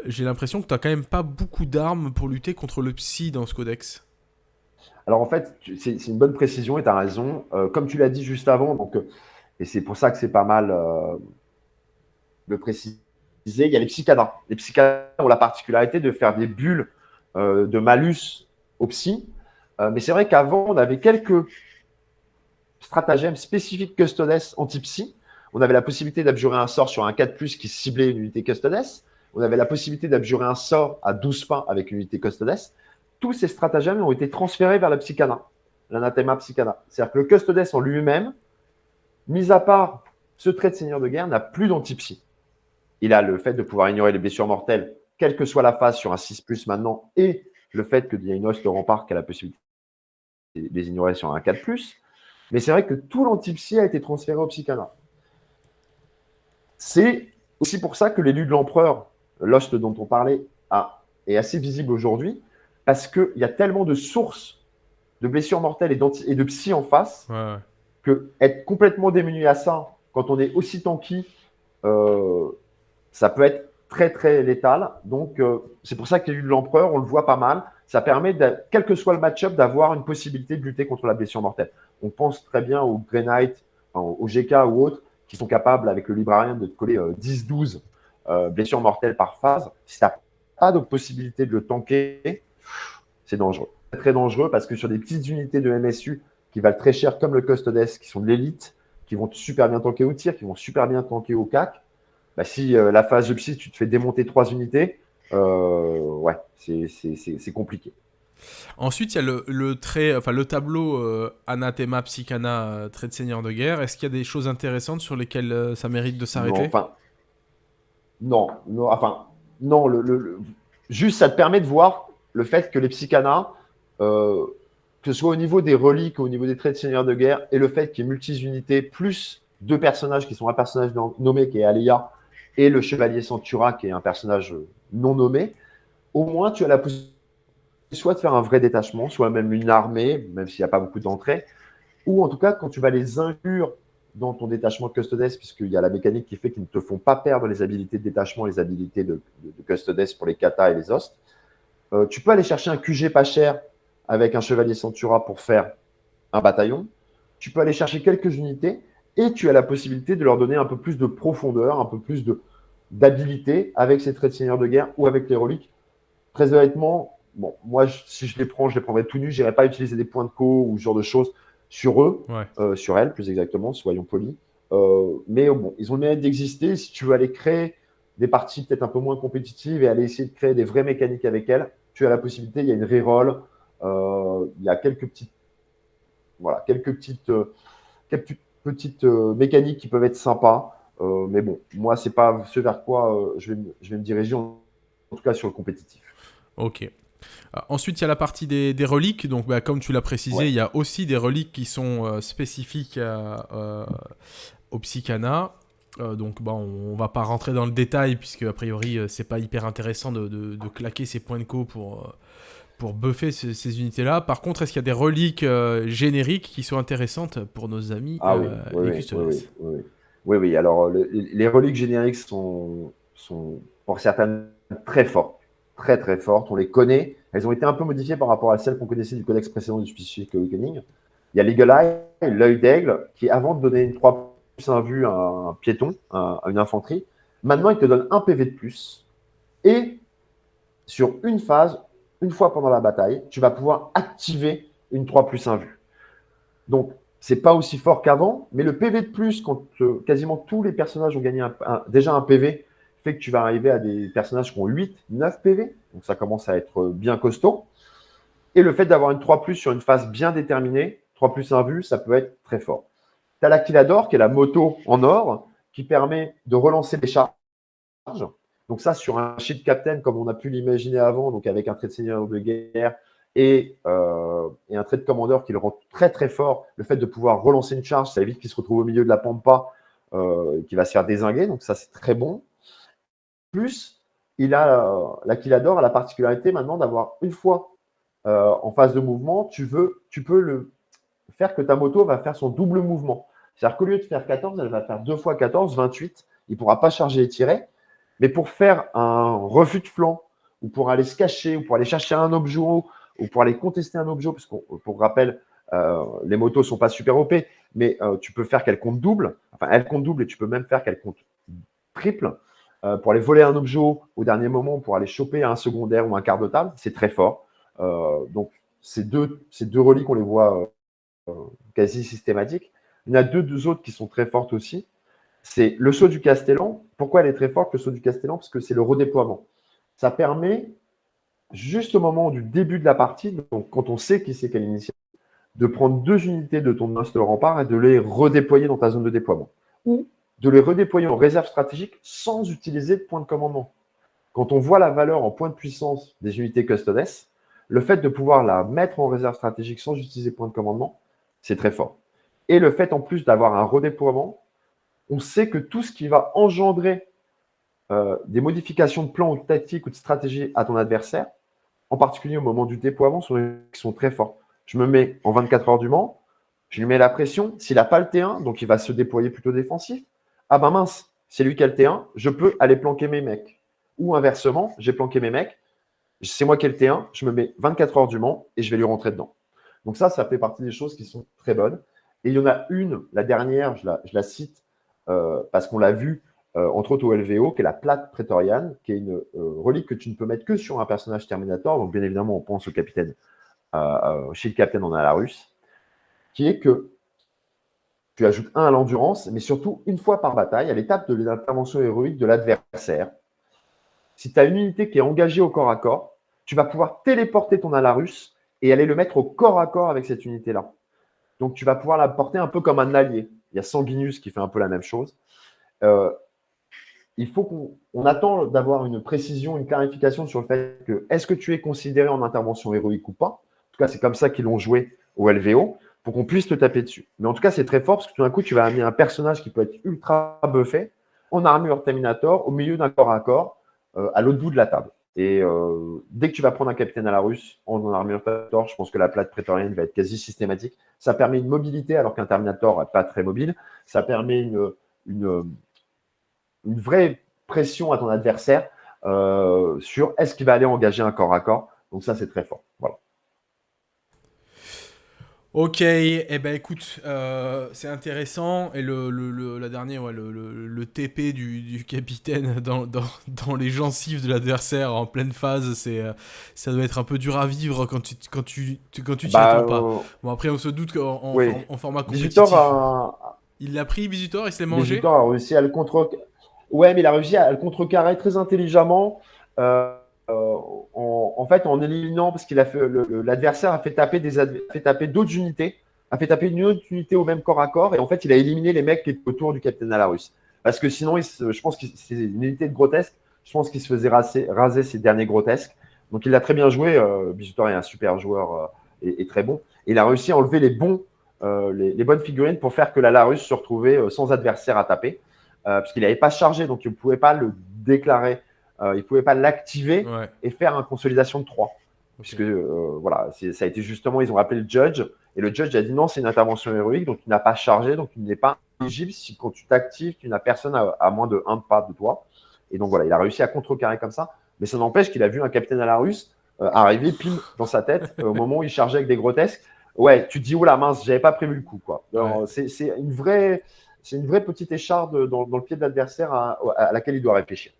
J'ai l'impression que tu n'as quand même pas beaucoup d'armes pour lutter contre le psy dans ce codex.
Alors en fait, c'est une bonne précision et tu as raison. Euh, comme tu l'as dit juste avant, donc, euh, et c'est pour ça que c'est pas mal euh, de préciser, il y a les psychadas. Les psychadas ont la particularité de faire des bulles de malus au psy. mais c'est vrai qu'avant, on avait quelques stratagèmes spécifiques custodes anti-psy. On avait la possibilité d'abjurer un sort sur un 4+, qui ciblait une unité Custodes. On avait la possibilité d'abjurer un sort à 12 pas avec une unité Custodes. Tous ces stratagèmes ont été transférés vers la Psychana, l'anathema Psychana. C'est-à-dire que le Custodes en lui-même, mis à part ce trait de seigneur de guerre, n'a plus d'antipsy. Il a le fait de pouvoir ignorer les blessures mortelles, quelle que soit la phase sur un 6 maintenant, et le fait a une hoste rempart qui a la possibilité de les ignorer sur un 4 Mais c'est vrai que tout l'antipsy a été transféré au Psychana. C'est aussi pour ça que l'élu de l'empereur, l'hoste dont on parlait, est assez visible aujourd'hui, parce qu'il y a tellement de sources de blessures mortelles et, de psy en face, être complètement démuni à ça, quand on est aussi tanky, euh, ça peut être très très létal. Donc euh, c'est pour ça qu'il y a eu de l'empereur, on le voit pas mal. Ça permet, quel que soit le match-up, d'avoir une possibilité de lutter contre la blessure mortelle. On pense très bien au Grey Knight, au GK ou autres, qui sont capables avec le librarian de coller 10-12 euh, blessures mortelles par phase. Si tu n'as pas de possibilité de le tanker, c'est dangereux. Très dangereux parce que sur des petites unités de MSU qui valent très cher, comme le Custodes, qui sont de l'élite, qui vont super bien tanker au tir, qui vont super bien tanker au CAC, bah, si euh, la phase de psy, tu te fais démonter trois unités, euh, ouais, c'est compliqué.
Ensuite, il y a le, trait, enfin, le tableau euh, Anathema Psychana, trait de seigneur de guerre. Est-ce qu'il y a des choses intéressantes sur lesquelles ça mérite de s'arrêter?
enfin, non, non, enfin, non, le, juste ça te permet de voir le fait que les Psychana, que ce soit au niveau des reliques, au niveau des traits de seigneur de guerre, et le fait qu'il y ait multi-unités, plus deux personnages qui sont un personnage nommé qui est Alia, et le chevalier Centura, qui est un personnage non nommé, au moins tu as la possibilité soit de faire un vrai détachement, soit même une armée, même s'il n'y a pas beaucoup d'entrées, ou en tout cas quand tu vas les inclure dans ton détachement Custodes, puisqu'il y a la mécanique qui fait qu'ils ne te font pas perdre les habilités de détachement, les habilités de, Custodes pour les katas et les hosts. Euh, tu peux aller chercher un QG pas cher avec un chevalier Centura pour faire un bataillon. Tu peux aller chercher quelques unités et tu as la possibilité de leur donner un peu plus de profondeur, un peu plus d'habilité avec ces traits de seigneur de guerre ou avec les reliques. Très honnêtement, bon, moi, si je les prends, je les prendrais tout nus. Je n'irais pas utiliser des points de co ou ce genre de choses sur eux, euh, sur elles, plus exactement, soyons polis. Euh, mais bon, ils ont le mérite d'exister. Si tu veux aller créer des parties peut-être un peu moins compétitives et aller essayer de créer des vraies mécaniques avec elles, tu as la possibilité. Il y a une reroll, il y a quelques petites, voilà, quelques petites, quelques petites mécaniques qui peuvent être sympas. Euh, mais bon, moi, c'est pas ce vers quoi euh, je, vais, je, vais, me diriger, en, tout cas sur le compétitif.
Ok. Euh, ensuite, il y a la partie des, des reliques. Donc, bah, comme tu l'as précisé, il y a aussi des reliques qui sont spécifiques au Psychana. donc, bah, on, va pas rentrer dans le détail, puisque a priori, c'est pas hyper intéressant de, de, claquer ses points de co pour, pour buffer ces, unités-là. Par contre, est-ce qu'il y a des reliques génériques qui sont intéressantes pour nos amis
ah, oui, oui, oui, oui, oui. Alors, les reliques génériques sont, sont, pour certaines, très fortes. Très, très fortes. On les connaît. Elles ont été un peu modifiées par rapport à celles qu'on connaissait du codex précédent du Spécifique Awakening. Il y a l'Eagle Eye, l'œil d'aigle, qui avant de donner une 3 plus 1 vue à un piéton, à une infanterie, maintenant il te donne un PV de plus. Et sur une phase, une fois pendant la bataille, tu vas pouvoir activer une 3 plus 1 vue. Donc, c'est pas aussi fort qu'avant, mais le PV de plus, quand euh, quasiment tous les personnages ont gagné déjà un PV, fait que tu vas arriver à des personnages qui ont 8, 9 PV. Donc ça commence à être bien costaud. Et le fait d'avoir une 3 sur une phase bien déterminée, 3 plus 1 vue, ça peut être très fort. Tu as l'Aquilador, qui est la moto en or, qui permet de relancer les charges. Donc ça, sur un shield captain, comme on a pu l'imaginer avant, donc avec un trait de seigneur de guerre, euh, et, un trait de commandeur qui le rend très très fort. Le fait de pouvoir relancer une charge, ça évite qu'il se retrouve au milieu de la pampa, euh, qui va se faire désinguer. Donc ça, c'est très bon. Plus, il a l'Aquilador a la particularité maintenant d'avoir une fois euh, en phase de mouvement, tu veux, tu peux le faire que ta moto va faire son double mouvement. C'est-à-dire qu'au lieu de faire 14, elle va faire 2 fois 14, 28. Il ne pourra pas charger et tirer. Mais pour faire un refus de flanc, ou pour aller se cacher, ou pour aller chercher un objet ou pour aller contester un objet, parce que pour rappel, euh, les motos sont pas super OP, mais euh, tu peux faire qu'elles comptent double, enfin elles comptent double et tu peux même faire qu'elles comptent triple. Euh, pour aller voler un objet au dernier moment, pour aller choper un secondaire ou un quart de table, c'est très fort. donc ces deux, ces deux reliques, on les voit quasi systématiques. Il y en a deux autres qui sont très fortes aussi. C'est le saut du Castellan. Pourquoi elle est très forte, le saut du Castellan? Parce que c'est le redéploiement. Ça permet, juste au moment du début de la partie, donc quand on sait qui c'est quelle initiative, de prendre deux unités de ton de rempart et de les redéployer dans ta zone de déploiement. Ou de les redéployer en réserve stratégique sans utiliser de point de commandement. Quand on voit la valeur en point de puissance des unités Custodes, le fait de pouvoir la mettre en réserve stratégique sans utiliser point de commandement, c'est très fort. Et le fait en plus d'avoir un redéploiement, on sait que tout ce qui va engendrer euh, des modifications de plan ou de tactique ou de stratégie à ton adversaire, en particulier au moment du déploiement, sont, sont très forts. Je me mets en 24 heures du Mans, je lui mets la pression. S'il n'a pas le T1, donc il va se déployer plutôt défensif. Ah ben mince, c'est lui qui a le T1, je peux aller planquer mes mecs. Ou inversement, j'ai planqué mes mecs, c'est moi qui ai le T1, je me mets 24 heures du Mans et je vais lui rentrer dedans. Donc ça, ça fait partie des choses qui sont très bonnes. Et il y en a une, la dernière, je la, cite parce qu'on l'a vu euh, entre autres au LVO, qui est la plate prétoriane, qui est une euh, relique que tu ne peux mettre que sur un personnage Terminator. Donc bien évidemment, on pense au capitaine, chez le capitaine en Alarus, qui est que tu ajoutes un à l'endurance, mais surtout une fois par bataille, à l'étape de l'intervention héroïque de l'adversaire. Si tu as une unité qui est engagée au corps à corps, tu vas pouvoir téléporter ton Alarus et aller le mettre au corps à corps avec cette unité-là. Donc tu vas pouvoir la porter un peu comme un allié. Il y a Sanguinus qui fait un peu la même chose. Euh, il faut qu'on attend d'avoir une précision, une clarification sur le fait que est-ce que tu es considéré en intervention héroïque ou pas? En tout cas, c'est comme ça qu'ils l'ont joué au LVO pour qu'on puisse te taper dessus. Mais en tout cas, c'est très fort parce que tout d'un coup, tu vas amener un personnage qui peut être ultra buffé en armure Terminator au milieu d'un corps à corps euh, à l'autre bout de la table. Et euh, dès que tu vas prendre un capitaine à la russe en, armure Terminator, je pense que la plate prétorienne va être quasi systématique. Ça permet une mobilité alors qu'un Terminator n'est pas très mobile. Ça permet une, une, vraie pression à ton adversaire euh, sur est-ce qu'il va aller engager un corps à corps. Donc ça, c'est très fort. Voilà.
Ok, eh ben écoute, euh, c'est intéressant. Et le, le, la dernière, le, TP du, capitaine dans, dans, dans, les gencives de l'adversaire en pleine phase, c'est euh, ça doit être un peu dur à vivre quand tu quand tu, quand tu t'y bah, attends pas. Euh, bon après, on se doute qu'en en, format compétitif, il l'a pris Bisutor, il s'est mangé.
Bisutor a réussi à le contre. Ouais, mais il a réussi à le contrecarrer très intelligemment. Euh, en, fait, en éliminant, parce qu'il a fait l'adversaire a fait taper des fait taper d'autres unités, a fait taper une autre unité au même corps à corps, et en fait, il a éliminé les mecs qui étaient autour du capitaine Alarus. Parce que sinon, je pense que c'est une unité de grotesque. Je pense qu'il se faisait raser, raser ses derniers grotesques. Donc, il a très bien joué. Euh, est un super joueur euh, et, très bon. Et il a réussi à enlever les bons, euh, les, bonnes figurines pour faire que l'Alarus se retrouvait euh, sans adversaire à taper, puisqu'il n'avait pas chargé, donc il ne pouvait pas le déclarer euh, il ne pouvait pas l'activer et faire une consolidation de 3. Puisque euh, voilà, ça a été justement, ils ont appelé le judge et le judge a dit non, c'est une intervention héroïque, donc il n'a pas chargé, donc il n'est pas éligible si quand tu t'actives, tu n'as personne à, moins de un pas de toi. Et donc voilà, il a réussi à contrecarrer comme ça, mais ça n'empêche qu'il a vu un capitaine à la russe euh, arriver pile dans sa tête au moment où il chargeait avec des grotesques. Ouais, tu te dis, oh la mince, j'avais pas prévu le coup. quoi. C'est une vraie, c'est une vraie petite écharde dans, le pied de l'adversaire à, laquelle il doit réfléchir.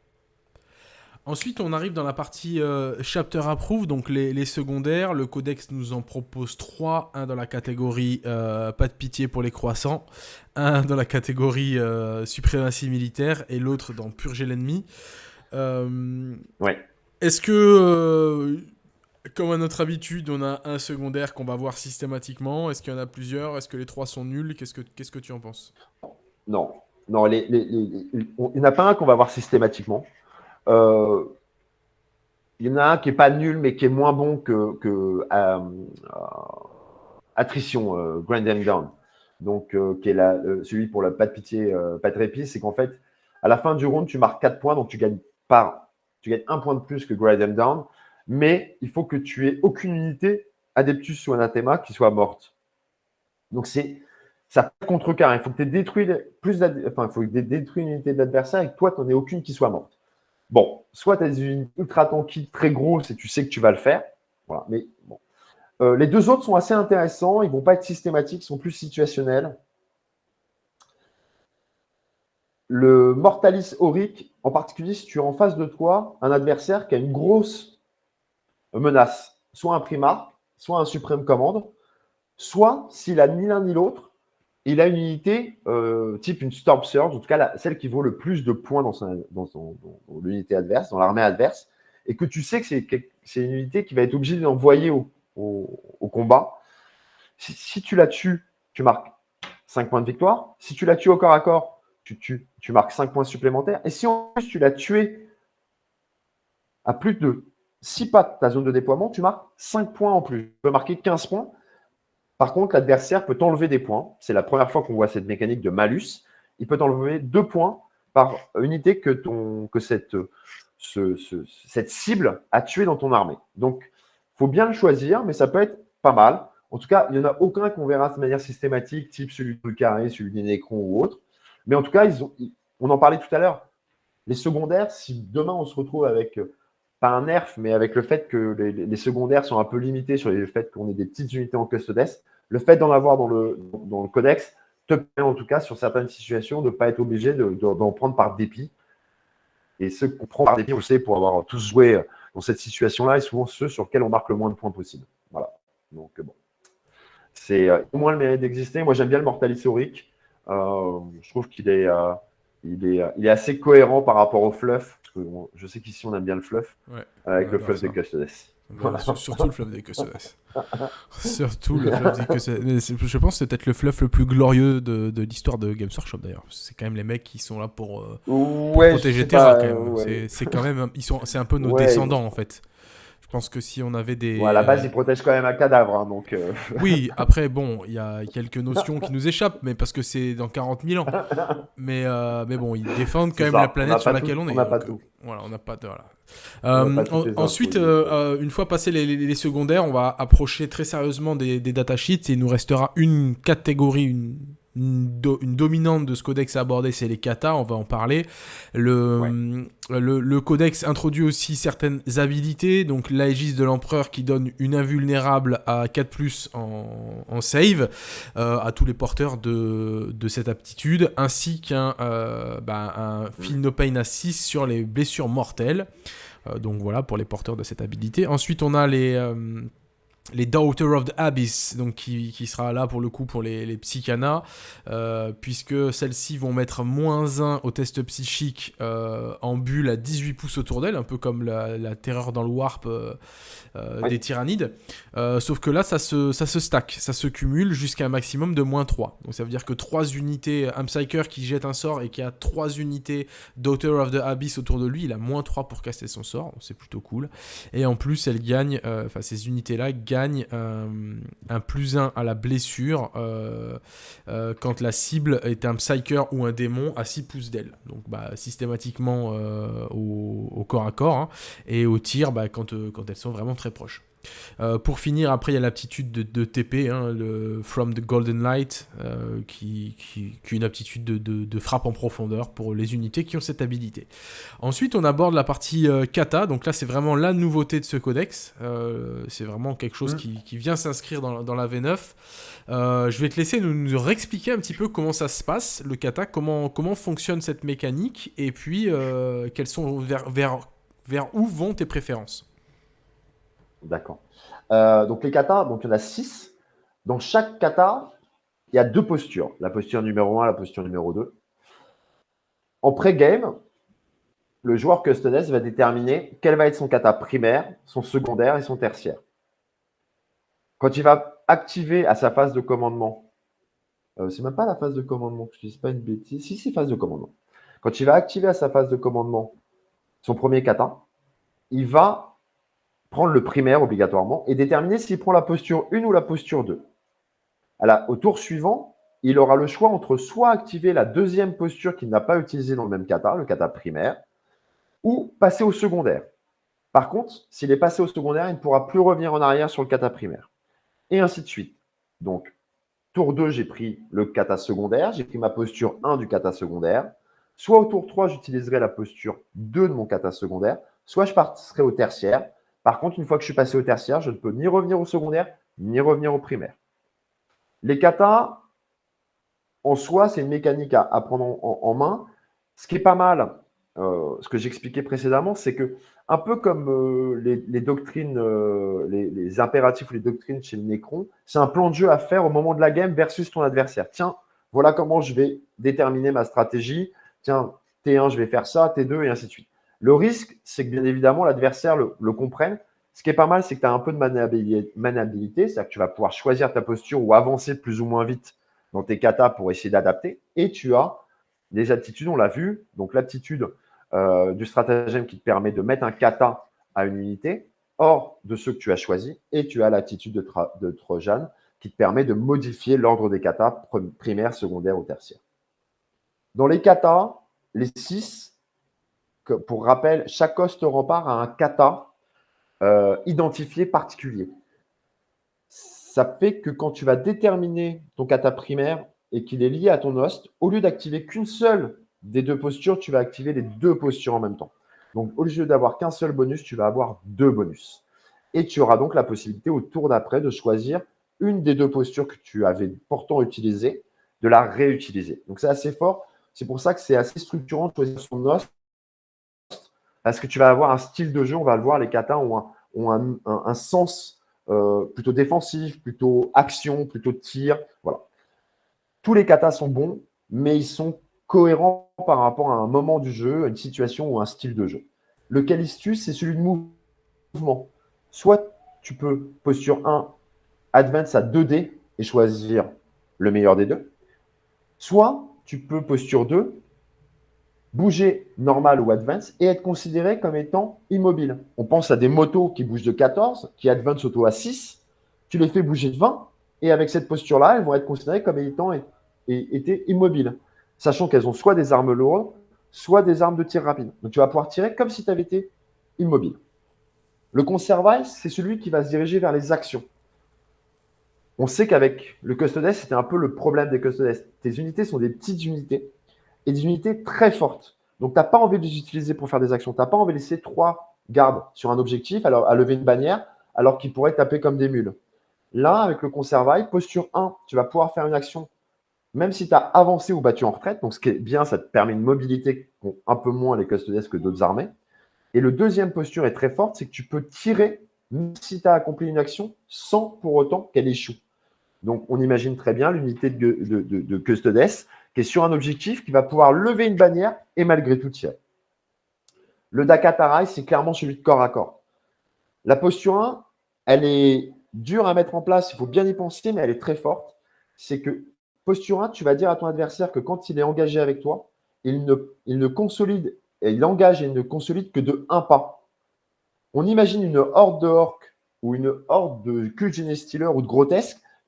Ensuite, on arrive dans la partie euh, Chapter Approve, donc les, secondaires. Le codex nous en propose trois. Un dans la catégorie euh, Pas de pitié pour les croissants, un dans la catégorie euh, Suprématie militaire et l'autre dans Purger l'ennemi.
ouais.
Est-ce que, comme à notre habitude, on a un secondaire qu'on va voir systématiquement? Est-ce qu'il y en a plusieurs? Est-ce que les trois sont nuls? Qu'est-ce que Qu'est-ce que tu en penses?
Non. Non, les, il n'y en a pas un qu'on va voir systématiquement. Euh, il y en a un qui n'est pas nul, mais qui est moins bon que, euh, euh, Attrition, Grand Down. Donc, qui est celui pour la pas de pitié, pas de répit, c'est qu'en fait, à la fin du round, tu marques 4 points, donc tu gagnes par, tu gagnes un point de plus que Grand Down, mais il faut que tu aies aucune unité Adeptus ou Anathema qui soit morte. Donc, c'est ça contrecarre. Il faut que tu aies détruit plus enfin, il faut que détruit une unité de l'adversaire et que toi, tu n'en aies aucune qui soit morte. Bon, soit tu as une ultra tanky très gros et tu sais que tu vas le faire. Voilà, mais. Euh, les deux autres sont assez intéressants. Ils ne vont pas être systématiques, ils sont plus situationnels. Le Mortalis Auric, en particulier si tu as en face de toi un adversaire qui a une grosse menace, soit un Primarque, soit un Suprême Commande, soit s'il a ni l'un ni l'autre, il a une unité euh, type une Storm Surge, en tout cas celle qui vaut le plus de points dans, l'unité adverse, dans l'armée adverse, et que tu sais que c'est une unité qui va être obligée d'envoyer au, combat. Si, tu la tues, tu marques 5 points de victoire. Si tu la tues au corps à corps, tu, marques 5 points supplémentaires. Et si en plus tu l'as tué à plus de 6 pas de ta zone de déploiement, tu marques 5 points en plus. Tu peux marquer 15 points. Par contre, l'adversaire peut t'enlever des points. C'est la première fois qu'on voit cette mécanique de malus. Il peut t'enlever deux points par unité que, cette, cible a tué dans ton armée. Donc, il faut bien le choisir, mais ça peut être pas mal. En tout cas, il n'y en a aucun qu'on verra de manière systématique, type celui du carré, celui des Nécron ou autre. Mais en tout cas, on en parlait tout à l'heure. Les secondaires, si demain on se retrouve avec pas un nerf, mais avec le fait que les, secondaires sont un peu limités sur le fait qu'on ait des petites unités en custodes, le fait d'en avoir dans le, codex te permet en tout cas sur certaines situations de ne pas être obligé d'en prendre par dépit. Et ceux qu'on prend par dépit, on sait, pour avoir tous joué dans cette situation-là, et souvent ceux sur lesquels on marque le moins de points possible. Voilà. Donc bon. C'est euh, au moins le mérite d'exister. Moi j'aime bien le Mortal Historique. Euh, je trouve qu'il est, euh, est assez cohérent par rapport au fluff je sais qu'ici on aime bien le fluff, avec le fluff des Custodes.
Surtout le fluff des Custodes. surtout le fluff des Custodes. Je pense que c'est peut-être le fluff le plus glorieux de, de l'histoire de Games Workshop d'ailleurs. C'est quand même les mecs qui sont là pour, euh, protéger Terra quand même. C'est quand même, ils sont, c'est un peu nos descendants en fait. Je pense que si on avait des.
à la base, ils protègent quand même un cadavre. Hein, donc, euh.
Oui, après, bon, il y a quelques notions qui nous échappent, mais parce que c'est dans 40 000 ans. Mais, euh, mais bon, ils défendent quand même la planète sur laquelle on est.
On n'a pas tout.
Voilà, on n'a pas de. Voilà. ensuite, euh, une fois passé les, les, secondaires, on va approcher très sérieusement des, des datasheets et il nous restera une catégorie, une une, dominante de ce codex à aborder, c'est les katas, on va en parler. Le, le, codex introduit aussi certaines habilités, donc l'Aegis de l'Empereur qui donne une invulnérable à 4+, en, en save, euh, à tous les porteurs de, de cette aptitude, ainsi qu'un euh, bah, un Feel No Pain à 6 sur les blessures mortelles. Euh, donc voilà pour les porteurs de cette habilité. Ensuite, on a les les Daughter of the Abyss, donc qui, qui, sera là pour le coup pour les, les psychanas, euh, puisque celles-ci vont mettre moins 1 au test psychique euh, en bulle à 18 pouces autour d'elle, un peu comme la, la, terreur dans le warp euh, des tyrannides. Sauf que là, ça se, ça se stack, ça se cumule jusqu'à un maximum de moins 3. Donc ça veut dire que 3 unités, un Psyker qui jette un sort et qui a 3 unités Daughter of the Abyss autour de lui, il a moins 3 pour caster son sort, c'est plutôt cool. Et en plus, elle gagne, enfin ces unités-là gagnent euh, un plus 1 à la blessure euh, euh, quand la cible est un Psyker ou un démon à 6 pouces d'elle. Donc bah, systématiquement au, corps à corps. Hein, et au tir bah, quand, quand elles sont vraiment très proches. Euh, pour finir, après, il y a l'aptitude de, TP, hein, le From the Golden Light, euh, qui, qui, qui, est une aptitude de, de, frappe en profondeur pour les unités qui ont cette habilité. Ensuite, on aborde la partie euh, kata, donc là, c'est vraiment la nouveauté de ce codex. c'est vraiment quelque chose mm. qui, qui, vient s'inscrire dans, dans, la V9. je vais te laisser nous, nous, réexpliquer un petit peu comment ça se passe, le kata, comment, comment fonctionne cette mécanique, et puis quelles sont vers, vers, vers où vont tes préférences?
D'accord. Euh, donc les katas, donc il y en a six. Dans chaque kata, il y a deux postures. La posture numéro 1, la posture numéro 2. En pré-game, le joueur Custodes va déterminer quel va être son kata primaire, son secondaire et son tertiaire. Quand il va activer à sa phase de commandement, euh, c'est même pas la phase de commandement, je ne dis pas une bêtise, si c'est phase de commandement. Quand il va activer à sa phase de commandement son premier kata, il va prendre le primaire obligatoirement et déterminer s'il prend la posture 1 ou la posture 2. au tour suivant, il aura le choix entre soit activer la deuxième posture qu'il n'a pas utilisée dans le même kata, le kata primaire, ou passer au secondaire. Par contre, s'il est passé au secondaire, il ne pourra plus revenir en arrière sur le kata primaire. Et ainsi de suite. Donc, tour 2, j'ai pris le kata secondaire, j'ai pris ma posture 1 du kata secondaire. Soit au tour 3, j'utiliserai la posture 2 de mon kata secondaire, soit je passerai au tertiaire par contre, une fois que je suis passé au tertiaire, je ne peux ni revenir au secondaire, ni revenir au primaire. Les katas, en soi, c'est une mécanique à, prendre en, main. Ce qui est pas mal, euh, ce que j'expliquais précédemment, c'est que, un peu comme euh, les, doctrines, euh, les, impératifs ou les doctrines chez le Necron, c'est un plan de jeu à faire au moment de la game versus ton adversaire. Tiens, Voilà comment je vais déterminer ma stratégie. Tiens, T1, je vais faire ça, T2, et ainsi de suite. Le risque, c'est que bien évidemment, l'adversaire le, comprenne. Ce qui est pas mal, c'est que tu as un peu de maniabilité, c'est-à-dire que tu vas pouvoir choisir ta posture ou avancer plus ou moins vite dans tes katas pour essayer d'adapter. Et tu as des aptitudes, on l'a vu, donc l'aptitude euh, du stratagème qui te permet de mettre un kata à une unité hors de ceux que tu as choisis, et tu as l'attitude de, de Trojan qui te permet de modifier l'ordre des katas primaire, secondaire ou tertiaire. Dans les katas, les six, pour rappel, chaque host rempart a un kata euh, identifié particulier. Ça fait que quand tu vas déterminer ton kata primaire et qu'il est lié à ton host, au lieu d'activer qu'une seule des deux postures, tu vas activer les deux postures en même temps. Donc, au lieu d'avoir qu'un seul bonus, tu vas avoir deux bonus. Et tu auras donc la possibilité au tour d'après de choisir une des deux postures que tu avais pourtant utilisées, de la réutiliser. Donc c'est assez fort. C'est pour ça que c'est assez structurant de choisir son host, parce que tu vas avoir un style de jeu, on va le voir, les katas ont un, sens euh, plutôt défensif, plutôt action, plutôt tir. Voilà. Tous les katas sont bons, mais ils sont cohérents par rapport à un moment du jeu, à une situation ou un style de jeu. Le calistus, c'est celui de mouvement. Soit tu peux, posture 1, advance à 2D et choisir le meilleur des deux. Soit tu peux, posture 2, bouger normal ou advance et être considéré comme étant immobile. On pense à des motos qui bougent de 14, qui advance auto à 6. Tu les fais bouger de 20 et avec cette posture-là, elles vont être considérées comme étant immobiles, sachant qu'elles ont soit des armes lourdes, soit des armes de tir rapide. Donc tu vas pouvoir tirer comme si tu avais été immobile. Le conservail, c'est celui qui va se diriger vers les actions. On sait qu'avec le Custodes, c'était un peu le problème des Custodes. Tes unités sont des petites unités et des unités très fortes. Donc, tu n'as pas envie de les utiliser pour faire des actions. Tu n'as pas envie de laisser trois gardes sur un objectif alors, à lever une bannière alors qu'ils pourraient taper comme des mules. Là, avec le conservail, posture 1, tu vas pouvoir faire une action même si tu as avancé ou battu en retraite. Donc, ce qui est bien, ça te permet une mobilité qu'ont un peu moins les Custodes que d'autres armées. Et le deuxième posture est très forte, c'est que tu peux tirer même si tu as accompli une action sans pour autant qu'elle échoue. Donc, on imagine très bien l'unité de, de, Custodes sur un objectif qui va pouvoir lever une bannière et malgré tout tirer. Le Dakatarai, c'est clairement celui de corps à corps. La posture 1, elle est dure à mettre en place, il faut bien y penser, mais elle est très forte. C'est que posture 1, tu vas dire à ton adversaire que quand il est engagé avec toi, il ne, consolide, et il engage et il ne consolide que de un pas. On imagine une horde de orques ou une horde de Kulgene Stealer ou de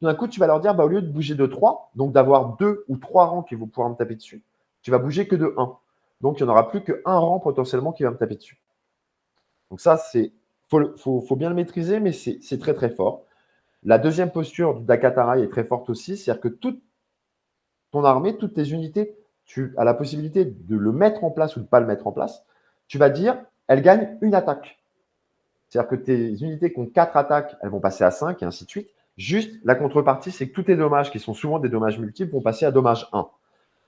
d'un coup, tu vas leur dire, bah, au lieu de bouger de 3, donc d'avoir deux ou trois rangs qui vont pouvoir me taper dessus, tu vas bouger que de 1. Donc, il n'y en aura plus qu'un rang potentiellement qui va me taper dessus. Donc ça, c'est faut, bien le maîtriser, mais c'est très très fort. La deuxième posture du Dakatarai est très forte aussi, c'est-à-dire que toute ton armée, toutes tes unités, tu as la possibilité de le mettre en place ou de ne pas le mettre en place. Tu vas dire, elle gagne une attaque. C'est-à-dire que tes unités qui ont 4 attaques, elles vont passer à 5 et ainsi de suite. Juste, la contrepartie, c'est que tous tes dommages, qui sont souvent des dommages multiples, vont passer à dommage 1.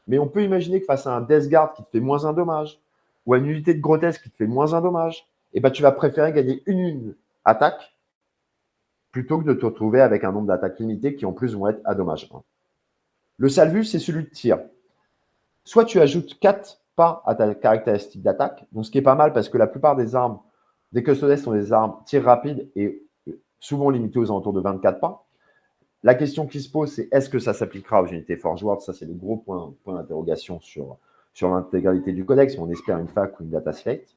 Mais on peut imaginer que face à un Death Guard qui te fait moins un dommage, ou à une unité de grotesque qui te fait moins un dommage, eh ben, tu vas préférer gagner une, attaque plutôt que de te retrouver avec un nombre d'attaques limitées qui en plus vont être à dommage 1. Le salvus, c'est celui de tir. Soit tu ajoutes 4 pas à ta caractéristique d'attaque, ce qui est pas mal parce que la plupart des armes des custodes sont des armes tir rapide et souvent limité aux alentours de 24 pas. La question qui se pose, c'est est-ce que ça s'appliquera aux unités Forge World? Ça, c'est le gros point, d'interrogation sur, l'intégralité du codex. On espère une fac ou une data slate.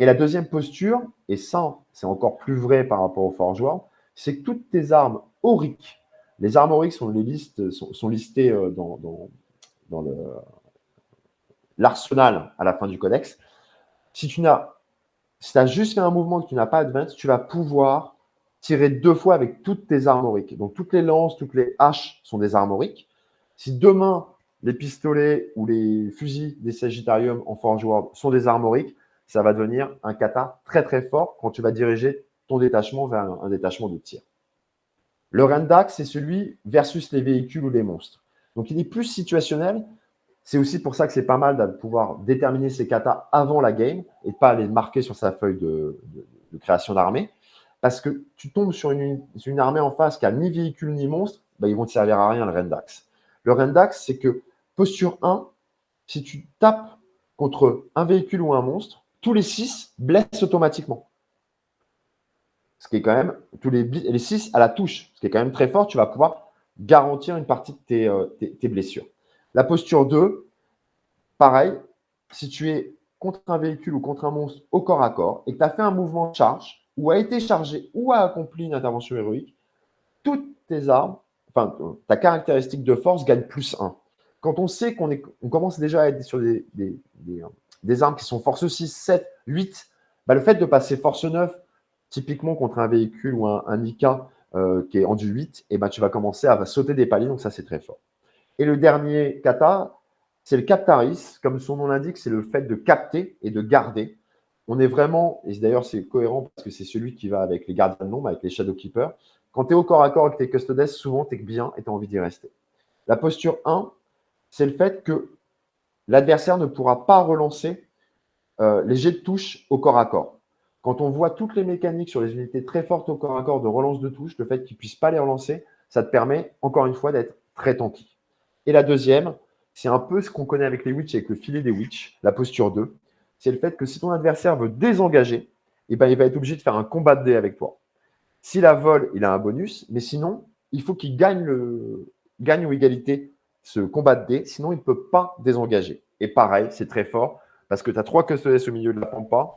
Et la deuxième posture, et ça, c'est encore plus vrai par rapport au Forge World, c'est que toutes tes armes auriques, les armes auriques sont, listées euh, dans, l'arsenal à la fin du codex. Si tu as juste fait un mouvement que tu n'as pas advance, tu vas pouvoir tirer deux fois avec toutes tes armoriques. Donc, toutes les lances, toutes les haches sont des armoriques. Si demain, les pistolets ou les fusils des Sagittarium en Forge World sont des armoriques, ça va devenir un kata très très fort quand tu vas diriger ton détachement vers un, détachement de tir. Le Rendax, c'est celui versus les véhicules ou les monstres. Donc, il est plus situationnel. C'est aussi pour ça que c'est pas mal de pouvoir déterminer ces katas avant la game et pas les marquer sur sa feuille de création d'armée. Parce que tu tombes sur une, armée en face qui a ni véhicule ni monstre, bah, ils vont te servir à rien le Rendax. le Rendax, c'est que posture 1, si tu tapes contre un véhicule ou un monstre, tous les 6 blessent automatiquement. Ce qui est quand même, tous les, les 6 à la touche, ce qui est quand même très fort, tu vas pouvoir garantir une partie de tes, euh, tes blessures. La posture 2, pareil, si tu es contre un véhicule ou contre un monstre au corps à corps et que tu as fait un mouvement de charge ou a été chargé ou a accompli une intervention héroïque, toutes tes armes, enfin ta caractéristique de force gagne plus 1. Quand on sait qu'on on commence déjà à être sur des, armes qui sont force 6, 7, 8, le fait de passer force 9, typiquement contre un véhicule ou un, un IK euh, qui est en du 8, et ben, tu vas commencer à sauter des paliers, donc ça c'est très fort. Et le dernier kata, c'est le captaris. Comme son nom l'indique, c'est le fait de capter et de garder. On est vraiment, et d'ailleurs c'est cohérent parce que c'est celui qui va avec les gardiens de nombre, avec les shadow keepers. Quand tu es au corps à corps avec tes custodes, souvent tu es bien et tu as envie d'y rester. La posture 1, c'est le fait que l'adversaire ne pourra pas relancer euh, les jets de touche au corps à corps. Quand on voit toutes les mécaniques sur les unités très fortes au corps à corps de relance de touche, le fait qu'ils ne puissent pas les relancer, ça te permet, encore une fois, d'être très tanky. Et la deuxième, c'est un peu ce qu'on connaît avec les witch, avec le filet des witch, la posture 2. C'est le fait que si ton adversaire veut désengager, eh ben, il va être obligé de faire un combat de dé avec toi. S'il a vol, il a un bonus, mais sinon, il faut qu'il gagne, le... gagne ou égalité ce combat de dé, sinon il ne peut pas désengager. Et pareil, c'est très fort, parce que tu as trois custodes au milieu de la pampa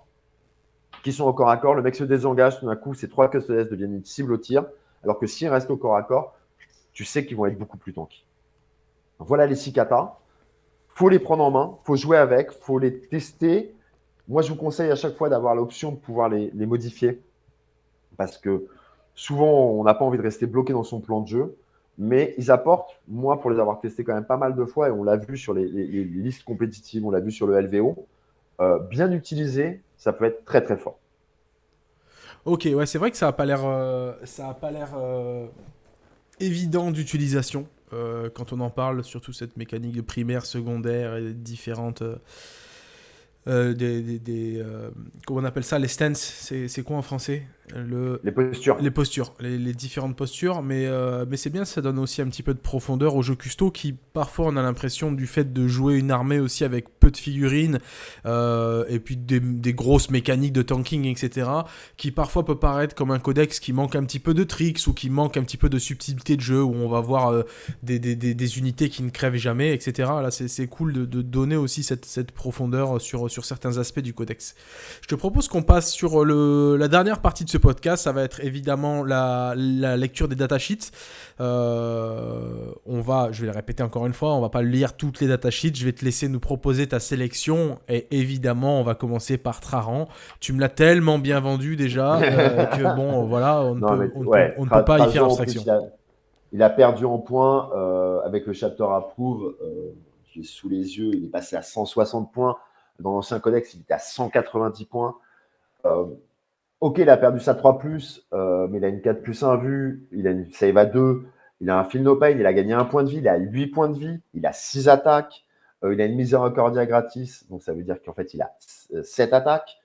qui sont au corps à corps. Le mec se désengage, tout d'un coup, ces trois custodes deviennent une cible au tir, alors que s'ils restent au corps à corps, tu sais qu'ils vont être beaucoup plus tanky. Voilà les six katas. Faut les prendre en main, faut jouer avec, faut les tester. Moi, je vous conseille à chaque fois d'avoir l'option de pouvoir les, modifier parce que souvent, on n'a pas envie de rester bloqué dans son plan de jeu. Mais ils apportent, moi, pour les avoir testés quand même pas mal de fois, et on l'a vu sur les, listes compétitives, on l'a vu sur le LVO, euh, bien utilisé, ça peut être très très fort.
Ok, ouais, c'est vrai que ça n'a pas l'air, euh, pas l'air euh, évident d'utilisation. Euh, quand on en parle, surtout cette mécanique de primaire, secondaire et différentes euh, euh, comment on appelle ça les stances c'est quoi en français?
Le, les postures
les postures les, différentes postures mais euh, mais c'est bien ça donne aussi un petit peu de profondeur au jeu custo qui parfois on a l'impression du fait de jouer une armée aussi avec peu de figurines et puis des, des, grosses mécaniques de tanking etc qui parfois peut paraître comme un codex qui manque un petit peu de tricks ou qui manque un petit peu de subtilité de jeu où on va voir des, des, des, unités qui ne crèvent jamais etc là c'est cool de, de, donner aussi cette, cette profondeur sur sur certains aspects du codex. Je te propose qu'on passe sur le, la dernière partie de ce podcast. Ça va être évidemment la, lecture des datasheets. Euh, on va, je vais le répéter encore une fois, on va pas lire toutes les datasheets. Je vais te laisser nous proposer ta sélection. Et évidemment, on va commencer par Traran. Tu me l'as tellement bien vendu déjà euh, que bon, voilà, on ne peut, pas y faire abstraction.
Il a, perdu en points euh, avec le chapter approve. est sous les yeux, il est passé à 160 points. Dans l'ancien codex, il était à 190 points. Euh, ok, il a perdu sa 3, euh, mais il a une 4 plus 1 vue, il a une save à 2, il a un feel no pain, il a gagné un point de vie, il a 8 points de vie, il a 6 attaques, euh, il a une miséricordia gratis, donc ça veut dire qu'en fait, il a 7 attaques.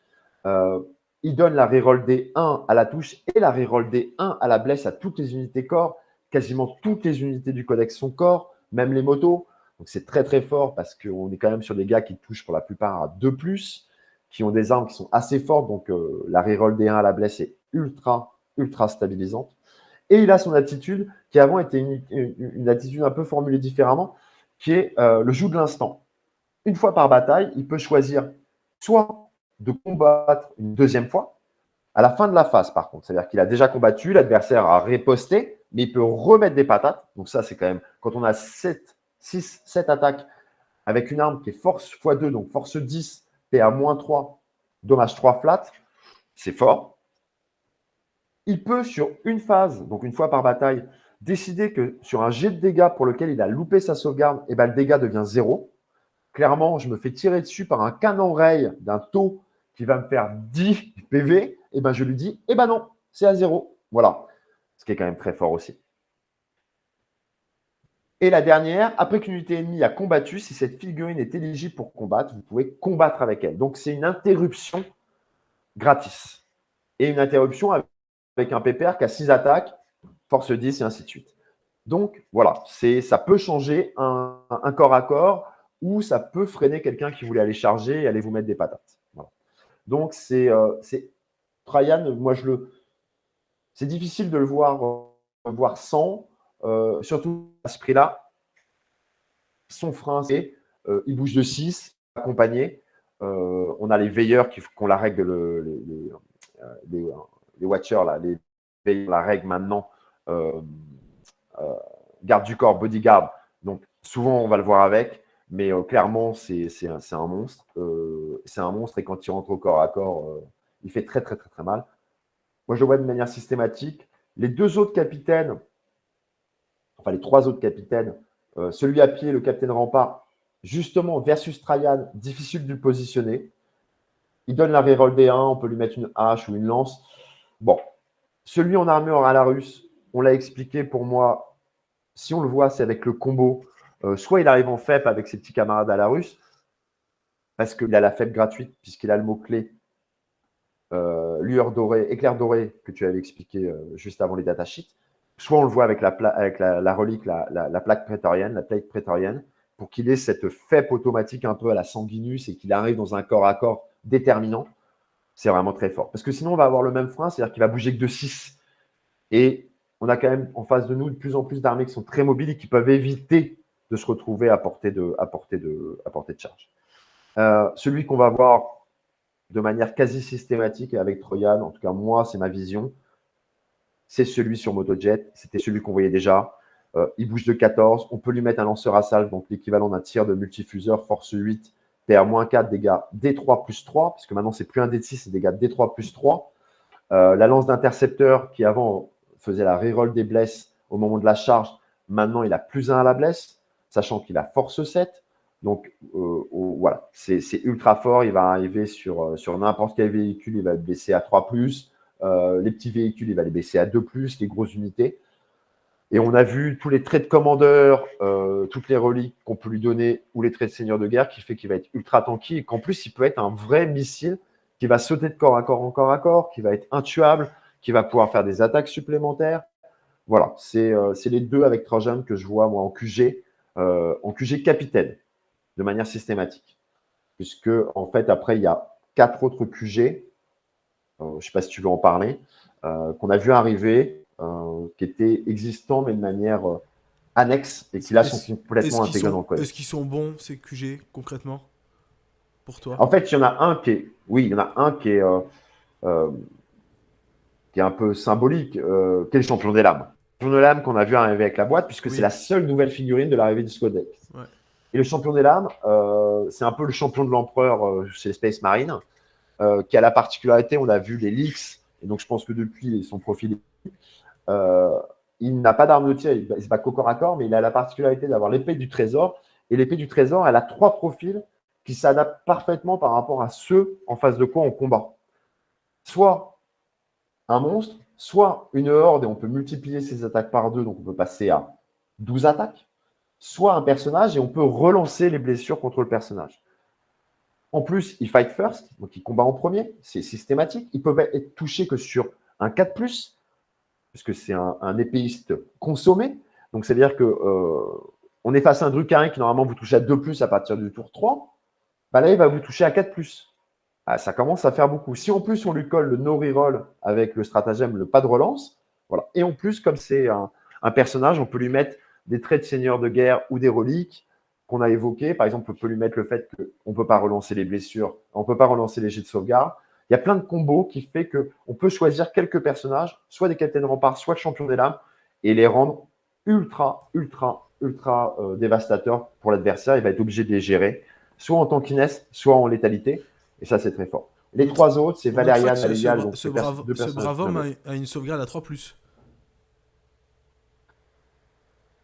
il donne la reroll des 1 à la touche et la reroll des 1 à la blesse à toutes les unités corps. Quasiment toutes les unités du codex sont corps, même les motos. Donc c'est très très fort parce qu'on est quand même sur des gars qui touchent pour la plupart à 2 plus, qui ont des armes qui sont assez fortes. Donc euh, la reroll des 1 à la blesse est ultra, ultra stabilisante. Et il a son attitude qui avant était une, attitude un peu formulée différemment, qui est euh, le joug de l'instant. Une fois par bataille, il peut choisir soit de combattre une deuxième fois, à la fin de la phase par contre. C'est-à-dire qu'il a déjà combattu, l'adversaire a riposté, mais il peut remettre des patates. Donc ça, c'est quand même, quand on a 7 6, 7 attaques avec une arme qui est force x2, donc force 10, PA moins 3, dommage 3 flat, c'est fort. Il peut, sur une phase, donc une fois par bataille, décider que sur un jet de dégâts pour lequel il a loupé sa sauvegarde, et eh ben, le dégât devient 0. Clairement, je me fais tirer dessus par un canon ray d'un taux qui va me faire 10 PV, et eh ben, je lui dis, eh ben non, c'est à 0. Voilà. Ce qui est quand même très fort aussi. Et la dernière, après qu'une unité ennemie a combattu, si cette figurine est éligible pour combattre, vous pouvez combattre avec elle. Donc, c'est une interruption gratis. Et une interruption avec un PPR qui a 6 attaques, force 10 et ainsi de suite. Donc voilà, ça peut changer un, corps à corps ou ça peut freiner quelqu'un qui voulait aller charger et aller vous mettre des patates. Donc c'est euh, Trajan, moi je le c'est difficile de le voir euh, voir sans, euh, surtout à ce prix-là. Son frein, c'est il bouge de 6, accompagné. on a les veilleurs qui ont la règle, les, les, watchers, là, les veilleurs, la règle maintenant euh, garde du corps, bodyguard. Donc, souvent, on va le voir avec, mais euh, clairement, c'est un, un, monstre. Euh, c'est un monstre et quand il rentre au corps à corps, il fait très, très, très, très mal. Moi, je le vois de manière systématique. Les deux autres capitaines, enfin, les trois autres capitaines, celui à pied, le capitaine rempart, justement, versus Trajan, difficile de le positionner. Il donne la reroll D1, on peut lui mettre une hache ou une lance. Bon, celui en armure à la russe, on l'a expliqué pour moi, si on le voit, c'est avec le combo. Euh, soit il arrive en FEP avec ses petits camarades à la russe, parce qu'il a la FEP gratuite, puisqu'il a le mot-clé euh, lueur dorée, éclair doré, que tu avais expliqué euh, juste avant les datasheets. Soit on le voit avec la, relique, la, plaque prétorienne, la plaque prétorienne, pour qu'il ait cette FEP automatique un peu à la sanguinus et qu'il arrive dans un corps à corps déterminant. C'est vraiment très fort. Parce que sinon, on va avoir le même frein, c'est-à-dire qu'il va bouger que de 6. Et on a quand même en face de nous de plus en plus d'armées qui sont très mobiles et qui peuvent éviter de se retrouver à portée de charge. Euh, celui qu'on va voir de manière quasi systématique avec Troyan, en tout cas moi, c'est ma vision, c'est celui sur Motojet. C'était celui qu'on voyait déjà. Euh, il bouge de 14. On peut lui mettre un lanceur à salve, donc l'équivalent d'un tir de multifuseur, force 8, PR-4, dégâts D3 plus 3, puisque maintenant c'est plus un D6, c'est dégâts D3 plus 3. Euh, la lance d'intercepteur qui avant faisait la reroll des blesses au moment de la charge. Maintenant, il a plus 1 à la blesse, sachant qu'il a force 7. Donc, euh, voilà, c'est ultra fort. Il va arriver sur, sur n'importe quel véhicule, il va le baisser à 3 euh, les petits véhicules, il va les baisser à 2 les grosses unités. Et on a vu tous les traits de commandeur, toutes les reliques qu'on peut lui donner, ou les traits de seigneur de guerre, qui fait qu'il va être ultra tanky et qu'en plus, il peut être un vrai missile qui va sauter de corps à corps en corps à corps, qui va être intuable, qui va pouvoir faire des attaques supplémentaires. Voilà, c'est euh, les deux avec Trojan que je vois moi en QG, euh, en QG capitaine, de manière systématique. Puisque, en fait, après, il y a quatre autres QG, euh, je ne sais pas si tu veux en parler, qu'on a vu arriver, qui étaient existants, mais de manière annexe, et qui là sont complètement intégrés dans le code.
Est-ce qu'ils sont bons, ces QG, concrètement, pour toi?
En fait, il y en a un qui est, oui, il y en a un qui est qui est un peu symbolique, euh, qui est le champion des lames. Le champion des lames qu'on a vu arriver avec la boîte, puisque c'est la seule nouvelle figurine de l'arrivée du Scodex. Et le champion des lames, euh, c'est un peu le champion de l'empereur euh, chez les Space Marine, euh, qui a la particularité, on a vu les leaks, et donc je pense que depuis son profil, il n'a pas d'arme de tir, il se bat corps à corps, mais il a la particularité d'avoir l'épée du trésor. Et l'épée du trésor, elle a trois profils qui s'adaptent parfaitement par rapport à ceux en face de quoi on combat. Soit un monstre, soit une horde et on peut multiplier ses attaques par deux, donc on peut passer à 12 attaques, soit un personnage et on peut relancer les blessures contre le personnage. En plus, il fight first, donc il combat en premier, c'est systématique. Il peut être touché que sur un 4+, puisque c'est un, épéiste consommé. Donc, c'est-à-dire que euh, on est à un Drucarin qui normalement vous touche à 2+, à partir du tour 3. Bah là, il va vous toucher à 4+. Ah, ça commence à faire beaucoup. Si en plus on lui colle le no reroll avec le stratagème, le pas de relance, voilà. Et en plus, comme c'est un, personnage, on peut lui mettre des traits de seigneur de guerre ou des reliques qu'on a évoqués. Par exemple, on peut lui mettre le fait qu'on ne peut pas relancer les blessures, on ne peut pas relancer les jets de sauvegarde. Il y a plein de combos qui fait qu'on peut choisir quelques personnages, soit des capitaines remparts, soit le champion des lames, et les rendre ultra, ultra, ultra euh, dévastateurs pour l'adversaire. Il va être obligé de les gérer, soit en tankiness, soit en létalité. Et ça, c'est très fort. Les trois autres, c'est Valériane,
Alélial. Ce, ce, ce brave homme a, une sauvegarde à 3.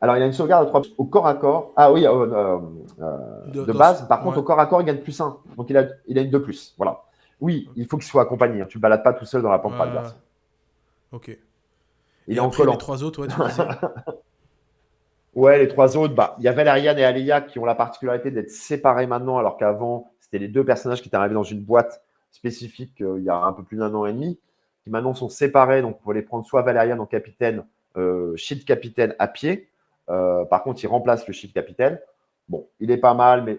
Alors, il a une sauvegarde à 3 au corps à corps. Ah oui, euh, euh, euh, de, base. Par contre, au corps à corps, il gagne plus 1. Donc, il a, il a une 2 plus. Voilà. Oui, il faut qu'il soit accompagné. Hein. Tu ne balades pas tout seul dans la pompe adverse.
Ok.
Il est en collant.
Les trois autres, ouais, tu
Ouais, les trois autres, bah, il y a Valériane et Aléa qui ont la particularité d'être séparés maintenant, alors qu'avant, c'était les deux personnages qui étaient arrivés dans une boîte spécifique euh, il y a un peu plus d'un an et demi, qui maintenant sont séparés. Donc, pour les prendre soit Valériane en capitaine, euh, Shield capitaine à pied. Par contre, il remplace le shield capitaine. Bon, il est pas mal, mais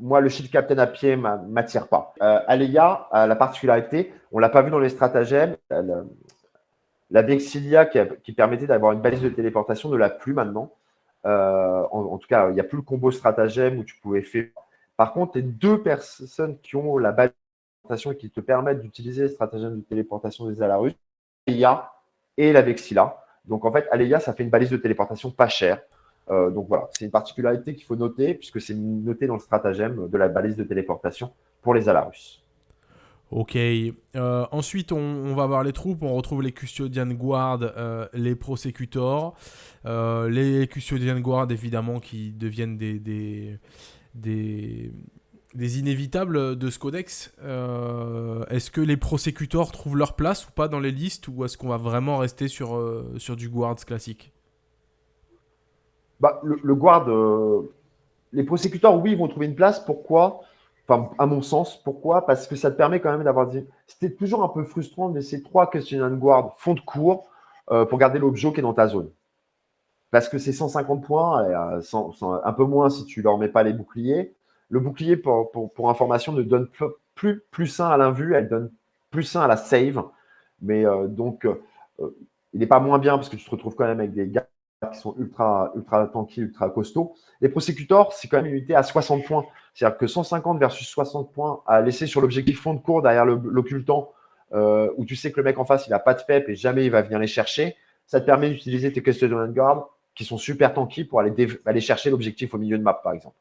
moi, le shield captain à pied ne m'attire pas. Euh, la particularité, on ne l'a pas vu dans les stratagèmes, la Vexilia qui, permettait d'avoir une balise de téléportation ne l'a plus maintenant. Euh, en, tout cas, il n'y a plus le combo stratagème où tu pouvais faire. Par contre, les deux personnes qui ont la balise de téléportation et qui te permettent d'utiliser les stratagèmes de téléportation des Alarus, Aleia et la Vexilla. Donc en fait, Aleia, ça fait une balise de téléportation pas chère. Euh, donc voilà, c'est une particularité qu'il faut noter, puisque c'est noté dans le stratagème de la balise de téléportation pour les Alarus.
Ok. Euh, ensuite, on, va voir les troupes. On retrouve les Custodian Guard, euh, les Prosecutors. les Custodian Guard, évidemment, qui deviennent des, des, des, inévitables de ce codex. est-ce que les Prosecutors trouvent leur place ou pas dans les listes Ou est-ce qu'on va vraiment rester sur, sur du Guards classique?
Bah, le, guard, euh, les prosécuteurs, oui, ils vont trouver une place. Pourquoi? Enfin, à mon sens, pourquoi? Parce que ça te permet quand même d'avoir dit. C'était toujours un peu frustrant de laisser trois questionnaires de guard fond de cours euh, pour garder l'objet qui est dans ta zone. Parce que c'est 150 points, euh, un peu moins si tu leur mets pas les boucliers. Le bouclier, pour, information, ne donne plus plus 1 à l'invue, elle donne plus 1 à la save. Mais donc, il n'est pas moins bien parce que tu te retrouves quand même avec des gars qui sont ultra, ultra tanky, ultra costauds. Les prosecutors, c'est quand même une unité à 60 points. C'est-à-dire que 150 versus 60 points à laisser sur l'objectif fond de cours derrière l'occultant, euh, où tu sais que le mec en face, il n'a pas de FEP et jamais il va venir les chercher. Ça te permet d'utiliser tes custodian guard qui sont super tanky pour aller, aller chercher l'objectif au milieu de map, par exemple.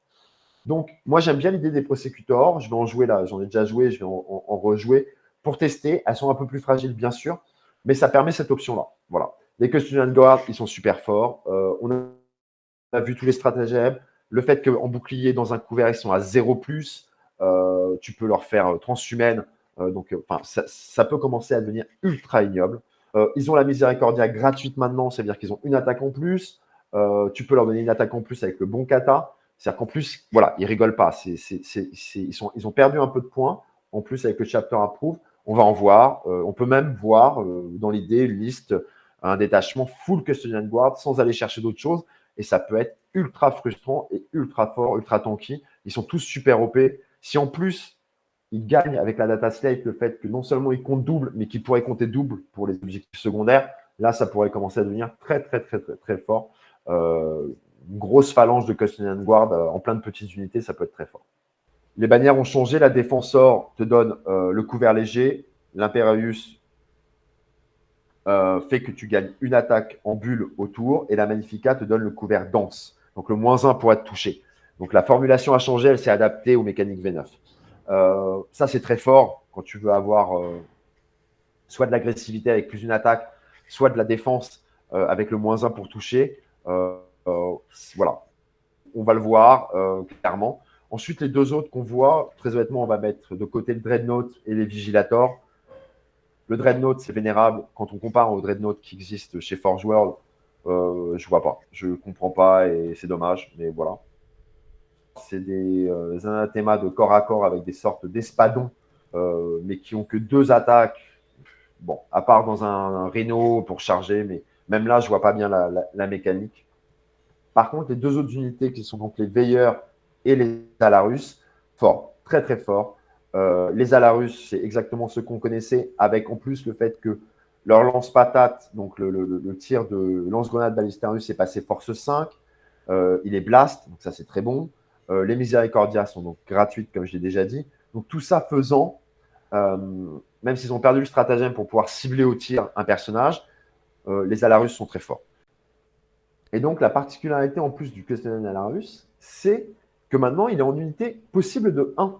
Donc, moi, j'aime bien l'idée des prosecutors. Je vais en jouer là. J'en ai déjà joué. Je vais en, rejouer pour tester. Elles sont un peu plus fragiles, bien sûr, mais ça permet cette option-là. Voilà. Les Custodian Guard, ils sont super forts. Euh, on, a, vu tous les stratagèmes. Le fait qu'en bouclier, dans un couvert, ils sont à 0 euh, tu peux leur faire euh, transhumaine. donc, ça, peut commencer à devenir ultra ignoble. ils ont la miséricordia gratuite maintenant, c'est-à-dire qu'ils ont une attaque en plus. tu peux leur donner une attaque en plus avec le bon kata. C'est-à-dire qu'en plus, voilà, ils rigolent pas. ils, ont perdu un peu de points. En plus, avec le chapter approve, on va en voir. on peut même voir dans l'idée une liste un détachement full custodian guard sans aller chercher d'autres choses. Et ça peut être ultra frustrant et ultra fort, ultra tanky. Ils sont tous super OP. Si en plus, ils gagnent avec la data slate le fait que non seulement ils comptent double, mais qu'ils pourraient compter double pour les objectifs secondaires, là, ça pourrait commencer à devenir très, très, très, très, très fort. Euh, une grosse phalange de custodian guard euh, en plein de petites unités, ça peut être très fort. Les bannières ont changé. La défenseur te donne euh, le couvert léger, l'imperius euh, fait que tu gagnes une attaque en bulle autour et la Magnifica te donne le couvert dense. Donc le moins 1 pour être touché. Donc la formulation a changé, elle s'est adaptée aux mécaniques V9. Euh, ça, c'est très fort quand tu veux avoir soit de l'agressivité avec plus d'une attaque, soit de la défense avec le moins 1 pour toucher. Voilà, on va le voir clairement. Ensuite, les deux autres qu'on voit, très honnêtement, on va mettre de côté le Dreadnought et les Vigilators. Le Dreadnought, c'est vénérable. Quand on compare au Dreadnought qui existe chez Forge World, euh, je vois pas. Je comprends pas et c'est dommage, mais voilà. C'est des euh, anathémas de corps à corps avec des sortes d'espadons, euh, mais qui ont que deux attaques. Bon, à part dans un, un pour charger, mais même là, je vois pas bien la, mécanique. Par contre, les deux autres unités qui sont donc les Veilleurs et les Alarus, fort, très très fort. Euh, les Alarus, c'est exactement ce qu'on connaissait, avec en plus le fait que leur lance-patate, donc le, tir de lance-grenade Ballistarus est passé force 5. Euh, il est blast, donc ça c'est très bon. Euh, les Miséricordia sont donc gratuites, comme je l'ai déjà dit. Donc tout ça faisant, même s'ils ont perdu le stratagème pour pouvoir cibler au tir un personnage, les Alarus sont très forts. Et donc la particularité en plus du questionnaire Alarus, c'est que maintenant il est en unité possible de 1.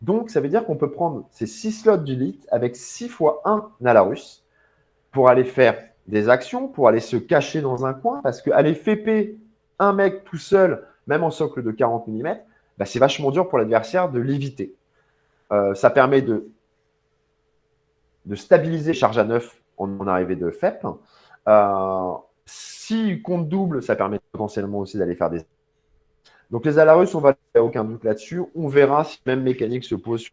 Donc, ça veut dire qu'on peut prendre ces 6 slots d'élite avec 6 fois 1 Nalarus pour aller faire des actions, pour aller se cacher dans un coin, parce qu'aller FP un mec tout seul, même en socle de 40 mm, bah, c'est vachement dur pour l'adversaire de l'éviter. Euh, ça permet de, stabiliser charge à 9 en, arrivée de FEP. Euh, si compte double, ça permet potentiellement aussi d'aller faire des donc les Alarus, on va faire aucun doute là-dessus. On verra si même mécanique se pose sur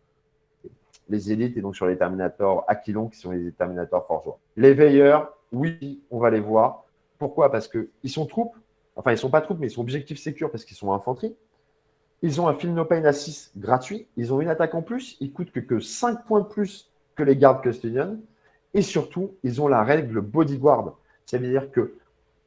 les élites et donc sur les Terminators Aquilon qui sont les Terminators Forgeois. Les Veilleurs, oui, on va les voir. Pourquoi? Parce qu'ils sont troupes, enfin ils sont pas troupes, mais ils sont objectifs sécures parce qu'ils sont infanterie. Ils ont un Feel No Pain à 6 gratuit. Ils ont une attaque en plus. Ils coûtent que, que 5 points de plus que les gardes custodian. Et surtout, ils ont la règle bodyguard. Ça veut dire que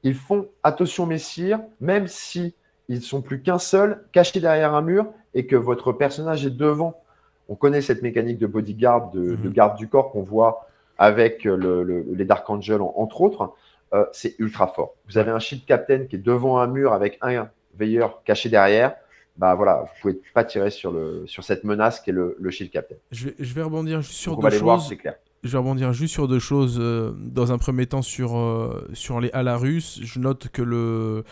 ils font attention messire, même si ils sont plus qu'un seul, cachés derrière un mur, et que votre personnage est devant. On connaît cette mécanique de bodyguard, de, mhm. garde du corps qu'on voit avec les Dark Angels, entre autres. Euh, c'est ultra fort. Vous avez un shield captain qui est devant un mur avec un veilleur caché derrière bah voilà, vous pouvez pas tirer sur, le, sur cette menace qui est le, le shield captain.
Je vais, je vais rebondir juste sur deux choses.
Voir, c'est clair.
Je vais rebondir juste sur deux choses. Euh, dans un premier temps, sur, euh, sur les Alarus, je note que le,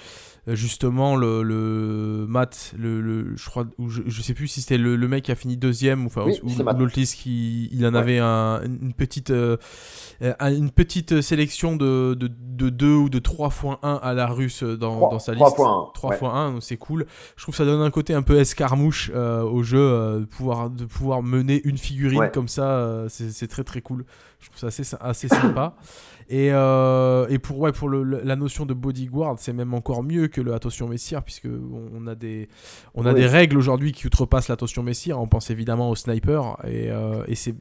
justement le, le Matt, le, je crois, je, je, sais plus si c'était le, mec qui a fini deuxième, enfin, ou, ou qui il en avait un, une petite euh, une petite sélection de, de, de 2 ou de 3 x 1 à la russe dans, dans sa liste. 3 x 1, c'est cool. Je trouve que ça donne un côté un peu escarmouche euh, au jeu, euh, de, pouvoir, de pouvoir mener une figurine comme ça, c'est très très cool. Je trouve ça assez, sympa. Et, euh, et pour, ouais, pour le, la notion de bodyguard, c'est même encore mieux que l'attention messire, puisque on, a des, on a des règles aujourd'hui qui outrepassent l'attention messire. On pense évidemment au sniper, et, euh, et c'est,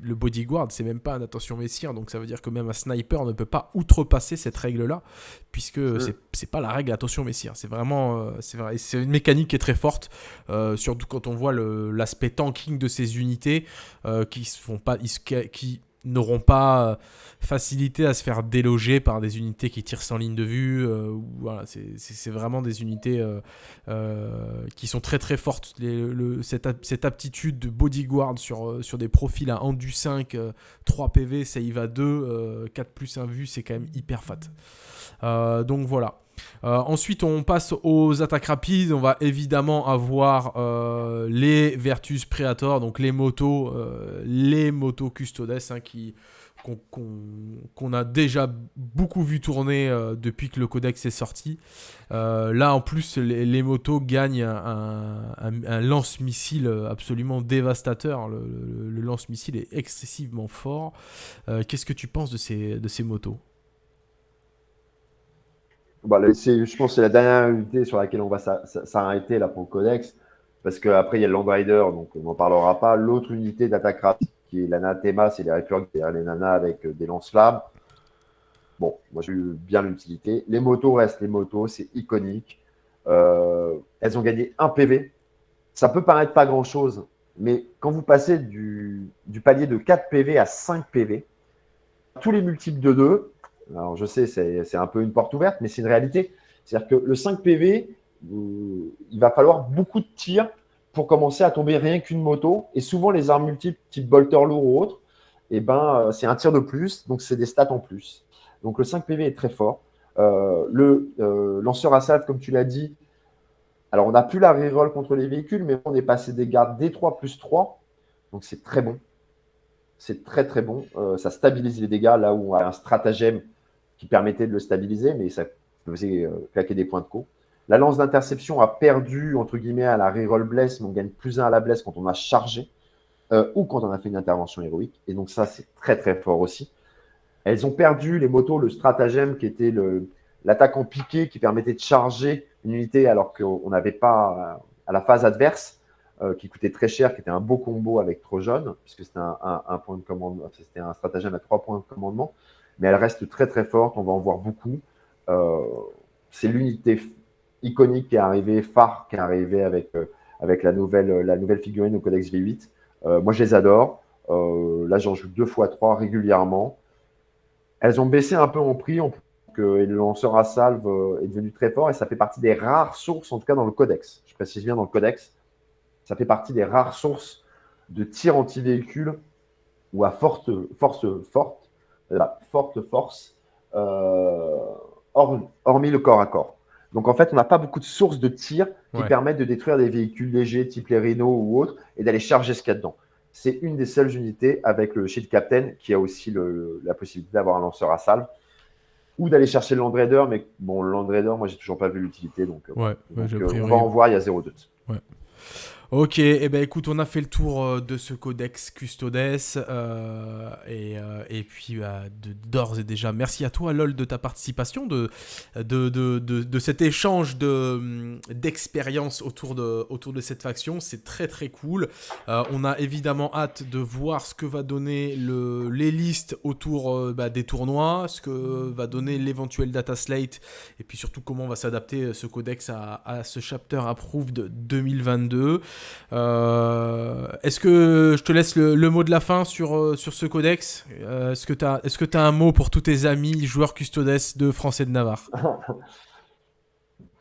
le bodyguard, c'est même pas un attention messire, donc ça veut dire que même un sniper ne peut pas outrepasser cette règle-là, puisque c'est, c'est pas la règle attention messire. C'est vraiment, euh, c'est vrai, c'est une mécanique qui est très forte, surtout quand on voit l'aspect tanking de ces unités qui se font pas, qui n'auront pas euh, facilité à se faire déloger par des unités qui tirent sans ligne de vue. Euh, c'est vraiment des unités euh, qui sont très très fortes. cette, aptitude de bodyguard sur, des profils à endu 5, 3 PV, save à 2, 4 plus 1 vue, c'est quand même hyper fat. donc voilà. Euh, ensuite, on passe aux attaques rapides. On va évidemment avoir euh, les Vertus Predator, donc les motos, euh, les motos Custodes hein, qu'on a déjà beaucoup vu tourner depuis que le codex est sorti. là, en plus, les, motos gagnent un, lance-missile absolument dévastateur. Le, lance-missile est excessivement fort. Qu'est-ce que tu penses de ces motos?
Bah, je pense que c'est la dernière unité sur laquelle on va s'arrêter là pour le codex, parce qu'après il y a le Land Rider, donc on n'en parlera pas. L'autre unité d'attaque rapide, qui est l'anathema, c'est les réflux derrière les nanas avec euh, des lance-flammes. Bon, moi j'ai eu bien l'utilité. Les motos restent les motos, c'est iconique. Euh, elles ont gagné un PV. Ça peut paraître pas grand-chose, mais quand vous passez du, du, palier de 4 PV à 5 PV, tous les multiples de 2, alors, je sais, c'est un peu une porte ouverte, mais c'est une réalité. C'est-à-dire que le 5 PV, euh, il va falloir beaucoup de tirs pour commencer à tomber rien qu'une moto. Et souvent, les armes multiples, type bolter lourd ou autre, eh ben, euh, c'est un tir de plus, donc c'est des stats en plus. Donc le 5 PV est très fort. Euh, le lanceur à salve, comme tu l'as dit, alors on n'a plus la reroll contre les véhicules, mais on est passé des gardes D3 plus 3, donc c'est très bon. C'est très très bon. ça stabilise les dégâts là où on a un stratagème qui permettait de le stabiliser, mais ça faisait euh, claquer des points de co. La lance d'interception a perdu, entre guillemets, à la reroll bless, mais on gagne plus un à la bless quand on a chargé euh, ou quand on a fait une intervention héroïque. Et donc ça, c'est très très fort aussi. Elles ont perdu les motos, le stratagème qui était l'attaque en piqué qui permettait de charger une unité alors qu'on n'avait pas euh, à la phase adverse, qui coûtait très cher, qui était un beau combo avec Trojon, puisque c'était un, un, point de commandement, c'était un stratagème à trois points de commandement mais elle reste très très forte, on va en voir beaucoup. Euh, c'est l'unité iconique qui est arrivée, phare qui est arrivée avec, euh, avec la, nouvelle, la nouvelle figurine au Codex V8. Euh, moi, je les adore. là, j'en joue deux fois trois régulièrement. Elles ont baissé un peu en prix, que le lanceur à salve est devenu très fort et ça fait partie des rares sources, en tout cas dans le codex. Je précise bien dans le codex, ça fait partie des rares sources de tir anti-véhicule ou à forte, force forte la forte force, euh, hormis le corps à corps. Donc en fait, on n'a pas beaucoup de sources de tir qui permettent de détruire des véhicules légers type les Renault ou autres et d'aller charger ce qu'il y a dedans. C'est une des seules unités avec le Shield Captain qui a aussi la possibilité d'avoir un lanceur à salve ou d'aller chercher le Land Raider. Mais bon, le Land Raider, moi, j'ai toujours pas vu l'utilité. Donc,
euh,
ouais, euh, on va en voir, il y a zéro doute.
Ok, eh ben écoute, on a fait le tour euh, de ce codex Custodes euh, et, euh, et, puis bah, d'ores et déjà, merci à toi LOL de ta participation, de, de, de, de cet échange d'expérience autour, de, autour de cette faction, c'est très très cool. on a évidemment hâte de voir ce que va donner le, les listes autour bah, des tournois, ce que va donner l'éventuel data slate et puis surtout comment va s'adapter ce codex à, à ce chapter approved 2022. Euh, est-ce que je te laisse le, mot de la fin sur, euh, sur ce codex euh, Est-ce que tu as, est as, un mot pour tous tes amis joueurs custodes de français de Navarre?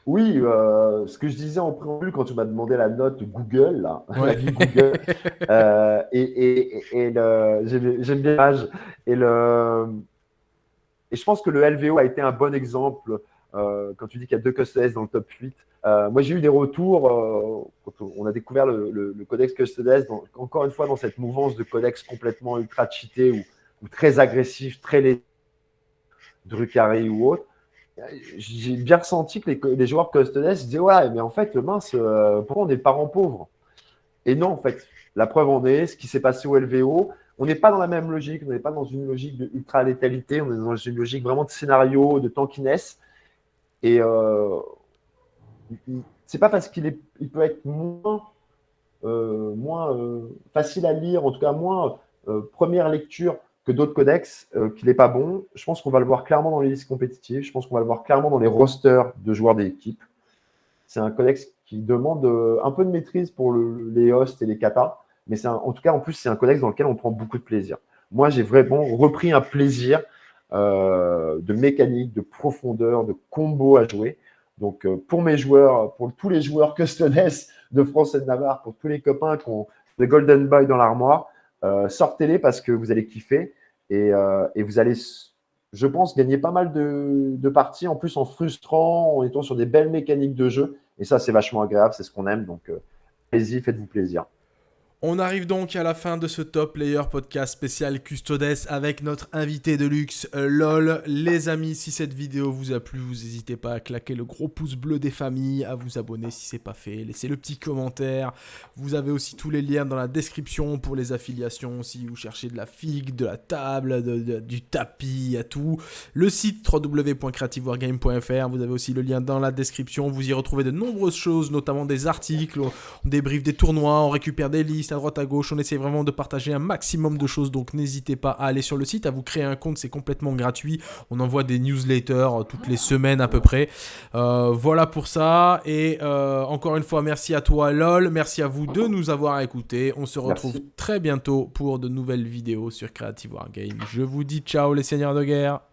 Oui, ce que je disais en préambule quand tu m'as demandé la note Google, là, Google, et, et, et j'aime bien l'âge, et, le, et je pense que le LVO a été un bon exemple quand tu dis qu'il y a deux custodes dans le top 8. Euh, moi, j'ai eu des retours euh, quand on a découvert le, codex Custodes, encore une fois dans cette mouvance de codex complètement ultra cheaté ou, très agressif, très laid, Drucari ou autre. J'ai bien ressenti que les, joueurs Custodes disaient Ouais, mais en fait, mince, euh, pourquoi on est parents pauvres? Et non, en fait, la preuve en est, ce qui s'est passé au LVO, on n'est pas dans la même logique, on n'est pas dans une logique de ultra létalité, on est dans une logique vraiment de scénario, de tankiness. Et c'est pas parce qu'il est, il peut être moins, euh, moins euh, facile à lire, en tout cas moins euh, première lecture que d'autres codex, qu'il n'est pas bon. Je pense qu'on va le voir clairement dans les listes compétitives. Je pense qu'on va le voir clairement dans les rosters de joueurs d'équipe. C'est un codex qui demande un peu de maîtrise pour les hosts et les katas, mais c'est en tout cas, en plus, c'est un codex dans lequel on prend beaucoup de plaisir. Moi, j'ai vraiment repris un plaisir de mécanique, de profondeur, de combo à jouer. Donc, euh, pour mes joueurs, pour tous les joueurs custodes de France et de Navarre, pour tous les copains qui ont des Golden Boy dans l'armoire, euh, sortez-les parce que vous allez kiffer euh, et, vous allez, je pense, gagner pas mal de, de, parties, en plus en frustrant, en étant sur des belles mécaniques de jeu. Et ça, c'est vachement agréable, c'est ce qu'on aime. Donc, allez-y, faites-vous plaisir.
On arrive donc à la fin de ce Top Player Podcast spécial Custodes avec notre invité de luxe, euh, LOL. Les amis, si cette vidéo vous a plu, vous n'hésitez pas à claquer le gros pouce bleu des familles, à vous abonner si c'est pas fait, laissez le petit commentaire. Vous avez aussi tous les liens dans la description pour les affiliations si vous cherchez de la figue, de la table, du tapis, à tout. Le site www.creativewargame.fr, vous avez aussi le lien dans la description. Vous y retrouvez de nombreuses choses, notamment des articles, on débriefe des tournois, on récupère des listes à droite à gauche. On essaie vraiment de partager un maximum de choses, donc n'hésitez pas à aller sur le site, à vous créer un compte, c'est complètement gratuit. On envoie des newsletters euh, toutes les semaines à peu près. Euh, voilà pour ça. Et euh, encore une fois, merci à toi LOL, merci à vous de nous avoir écoutés. On se retrouve très bientôt pour de nouvelles vidéos sur Creative Wargame. Je vous dis ciao les seigneurs de guerre.